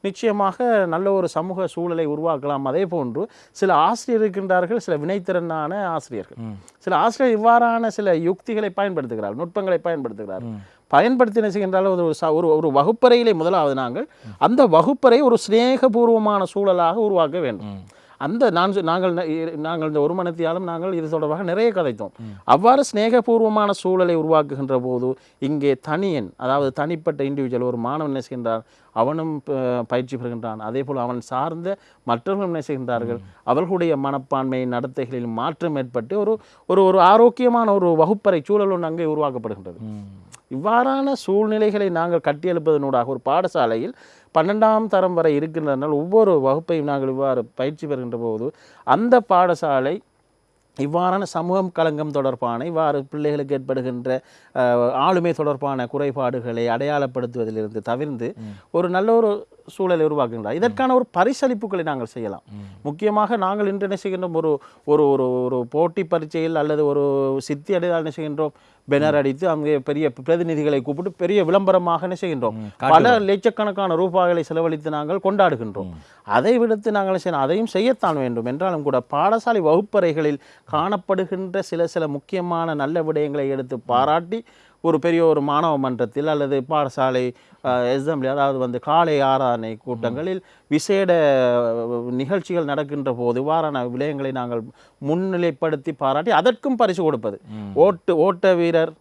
நிச்சயமாக நல்ல ஒரு சமூக சூழலை உருவாக்கலாம். அதே போன்று சில ஆசிரியர் இருக்கின்றார்கள் சில வினைத்திறனான ஆசிரியர்கள். சில ஆசிரியர் இவ்வாறான சில யுக்திகளை பயன்படுத்துகிறார்கள் நுட்பங்களை பயன்படுத்துகிறார்கள் பயன்படுத்தி செய்கின்றாலும் ஒரு ஒரு ஒரு வகுப்பறையிலே முதலாவது நாங்கள் அந்த வகுப்பறை ஒரு சிநேகபூர்வமான சூழலாக உருவாக்க வேண்டும். அந்த நான் நாங்கள் நாங்கள் இந்த ஒரு மனத்தியாலும் நாங்கள் இது தொடர்பாக நிறைய கதைத்தோம். அவ்வாறு சிநேகபூர்வமான சூழலை உருவாக்குகின்ற போது இங்கே தனியன் அதாவது தனிப்பட்ட இண்டிவிஜுவல் ஒரு மாணவன் என்ன செய்கின்றான்? அவனும் பயிற்சி பெறுகின்றான். அதே போல் அவன் சார்ந்த மற்றவர்களும் என்ன செய்கின்றார்கள்? அவர்களுடைய மனப்பான்மை நடத்தைகளில் மாற்றம் ஏற்பட்டு ஒரு ஒரு ஒரு ஆரோக்கியமான ஒரு வகுப்பறை சூழல் ஒன்று அங்கே உருவாக்கப்படுகின்றது. இவ்வாறான சூழ்நிலைகளை நாங்கள் கட்டியெழுப்பதனூடாக ஒரு பாடசாலையில் பன்னெண்டாம் தரம் வரை இருக்கின்றதனால் ஒவ்வொரு வகுப்பையும் நாங்கள் இவ்வாறு பயிற்சி பெறுகின்ற போது அந்த பாடசாலை இவ்வாறான சமூகம் களங்கம் தொடர்பான இவ்வாறு பிள்ளைகளுக்கு ஏற்படுகின்ற ஆளுமை தொடர்பான குறைபாடுகளை அடையாளப்படுத்துவதிலிருந்து தவிர்ந்து ஒரு நல்ல ஒரு சூழலை உருவாக்குகின்றார் இதற்கான ஒரு பரிசளிப்புகளை நாங்கள் செய்யலாம். முக்கியமாக நாங்கள் இன்று என்ன செய்கின்றோம்? ஒரு ஒரு ஒரு ஒரு போட்டி பரீட்சையில் அல்லது ஒரு சித்தி அடைதால் என்ன செய்கின்றோம்? பெனர் அடித்து அங்கே பெரிய பிரதிநிதிகளை கூப்பிட்டு பெரிய விளம்பரமாக என்ன செய்கின்றோம்? பல லட்சக்கணக்கான ரூபாய்களை செலவழித்து நாங்கள் கொண்டாடுகின்றோம். அதை விடுத்து நாங்கள் செய்யணும்? அதையும் செய்யத்தான் வேண்டும். என்றாலும் கூட பாடசாலை வகுப்பறைகளில் காணப்படுகின்ற சில சில முக்கியமான நல்ல விடயங்களை எடுத்து பாராட்டி ஒரு பெரிய ஒரு மாணவ மன்றத்தில் அல்லது பாடசாலை எஸ்எம்லி அதாவது வந்து காலை ஆராதனை கூட்டங்களில் விசேட நிகழ்ச்சிகள் நடக்கின்ற போது இவ்வாறான விடயங்களை நாங்கள் முன்னிலைப்படுத்தி பாராட்டி அதற்கும் பரிசு கொடுப்பது. ஓட்டு ஓட்ட வீரர்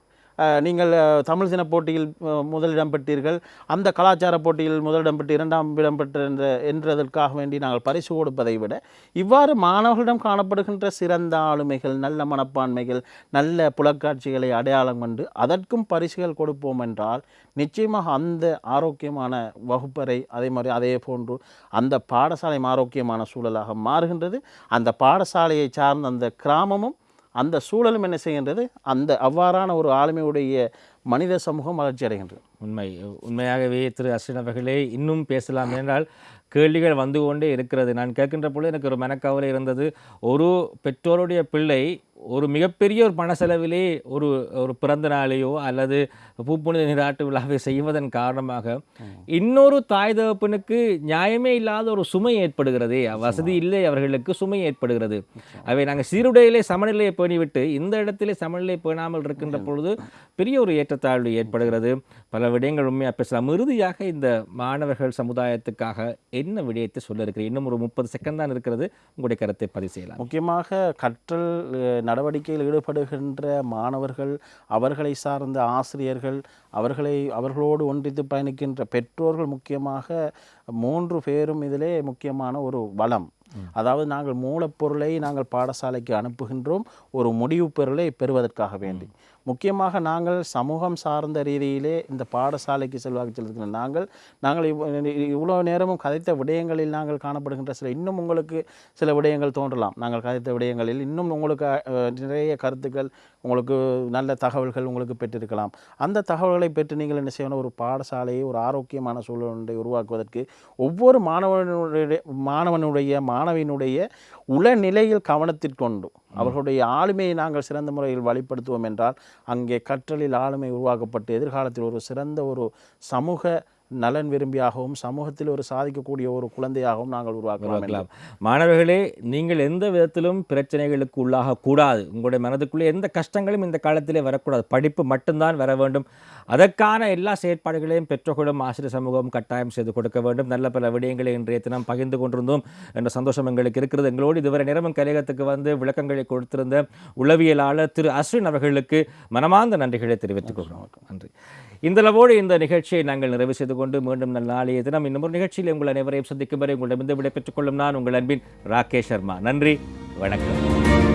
நீங்கள் தமிழ் சின போட்டியில் முதலிடம் பெற்றீர்கள். அந்த கலாச்சார போட்டியில் முதலிடம் பெற்று இரண்டாம் இடம் பெற்ற என்றதற்காக வேண்டி நாங்கள் பரிசு கொடுப்பதை விட இவ்வாறு மாணவர்களிடம் காணப்படுகின்ற சிறந்த ஆளுமைகள் நல்ல மனப்பான்மைகள் நல்ல புலக்காட்சிகளை அடையாளம் கண்டு அதற்கும் பரிசுகள் கொடுப்போம் என்றால் நிச்சயமாக அந்த ஆரோக்கியமான வகுப்பறை அதே மாதிரி அதே போன்று அந்த பாடசாலை ஆரோக்கியமான சூழலாக மாறுகின்றது. அந்த பாடசாலையை சார்ந்த அந்த கிராமமும் அந்த சூழலும் என்ன செய்கின்றது? அந்த அவ்வாறான ஒரு ஆளுமையுடைய மனித சமூகம் வளர்ச்சி அடைகின்றது. உண்மை. உண்மையாகவே திரு அஸ்வின் அவர்களே இன்னும் பேசலாம். என்றால் கேள்விகள் வந்து கொண்டே இருக்கிறது. நான் கேட்கின்ற பொழுது எனக்கு ஒரு மனக்கவலை இருந்தது. ஒரு பெற்றோருடைய பிள்ளை ஒரு மிகப்பெரிய ஒரு பண செலவிலே ஒரு ஒரு பிறந்த நாளையோ அல்லது பூப்புனித நீராட்டு விழாவை செய்வதன் காரணமாக இன்னொரு தாய் தகப்பனுக்கு நியாயமே இல்லாத ஒரு சுமை ஏற்படுகிறதே. வசதி இல்லை அவர்களுக்கு சுமை ஏற்படுகிறது. அவை நாங்கள் சீருடையிலே சமநிலையை பேணிவிட்டு இந்த இடத்திலே சமநிலை பேணாமல் இருக்கின்ற பொழுது பெரிய ஒரு ஏற்றத்தாழ்வு ஏற்படுகிறது. பல விடயங்கள் உண்மையாக பேசலாம். இறுதியாக இந்த மாணவர்கள் சமுதாயத்துக்காக என்ன விடயத்தை சொல்ல இருக்கிறேன் இன்னும் ஒரு முப்பது செகண்ட் தான் இருக்கிறது. உங்களுடைய கருத்தை பதிவு செய்யலாம். முக்கியமாக கற்றல் நடவடிக்கையில் ஈடுபடுகின்ற மாணவர்கள் அவர்களை சார்ந்த ஆசிரியர்கள் அவர்களை அவர்களோடு ஒன்றித்து பயணிக்கின்ற பெற்றோர்கள் முக்கியமாக மூன்று பேரும் இதிலே முக்கியமான ஒரு வளம். அதாவது நாங்கள் மூலப்பொருளை நாங்கள் பாடசாலைக்கு அனுப்புகின்றோம் ஒரு முடிவு பொருளை பெறுவதற்காக வேண்டி. முக்கியமாக நாங்கள் சமூகம் சார்ந்த ரீதியிலே இந்த பாடசாலைக்கு செல்வாக்கு செலுத்துகிற நாங்கள் நாங்கள் இவ்வளோ நேரமும் கதைத்த விடயங்களில் நாங்கள் காணப்படுகின்ற சில இன்னும் உங்களுக்கு சில விடயங்கள் தோன்றலாம். நாங்கள் கதைத்த விடயங்களில் இன்னும் உங்களுக்கு நிறைய கருத்துக்கள் உங்களுக்கு நல்ல தகவல்கள் உங்களுக்கு பெற்றிருக்கலாம். அந்த தகவல்களை பெற்று நீங்கள் என்ன செய்யணும்? ஒரு பாடசாலையை ஒரு ஆரோக்கியமான சூழலை உருவாக்குவதற்கு ஒவ்வொரு மாணவனுடைய மாணவனுடைய மாணவியினுடைய உளநிலையில் கவனத்திற்கொண்டு அவர்களுடைய ஆளுமையை நாங்கள் சிறந்த முறையில் வழிப்படுத்துவோம் என்றால் அங்கே கற்றலில் ஆளுமை உருவாக்கப்பட்டு எதிர்காலத்தில் ஒரு சிறந்த ஒரு சமூக நலன் விரும்பியாகவும் சமூகத்தில் ஒரு சாதிக்கக்கூடிய ஒரு குழந்தையாகவும் நாங்கள் உருவாக்கலாம். மாணவர்களே நீங்கள் எந்த விதத்திலும் பிரச்சனைகளுக்கு உள்ளாக கூடாது. உங்களுடைய மனதுக்குள்ளே எந்த கஷ்டங்களும் இந்த காலத்திலே வரக்கூடாது. படிப்பு மட்டும்தான் வர வேண்டும். அதற்கான எல்லா செயற்பாடுகளையும் பெற்றோர்களும் ஆசிரியர் சமூகம் கட்டாயம் செய்து கொடுக்க வேண்டும். நல்ல பல விடயங்களை இன்றைய தினம் பகிர்ந்து கொண்டிருந்தோம் என்ற சந்தோஷம் எங்களுக்கு இருக்கிறது. எங்களோடு இதுவரை நேரமும் கலையகத்துக்கு வந்து விளக்கங்களை கொடுத்திருந்த உளவியலாளர் திரு அஸ்வின் அவர்களுக்கு மனமார்ந்த நன்றிகளை தெரிவித்துக் கொள்கிறோம். நன்றி. இந்த அளவோடு இந்த நிகழ்ச்சியை நாங்கள் நிறைவு செய்து கொண்டு மீண்டும் நல்ல நாளைய தினம் இன்னும் ஒரு நிகழ்ச்சியில் உங்கள் அனைவரையும் சந்திக்கும் வரை உங்களிடமிருந்து விடைபெற்றுக் கொள்ளும் நான் உங்கள் அன்பின் ராகேஷ் சர்மா. நன்றி வணக்கம்.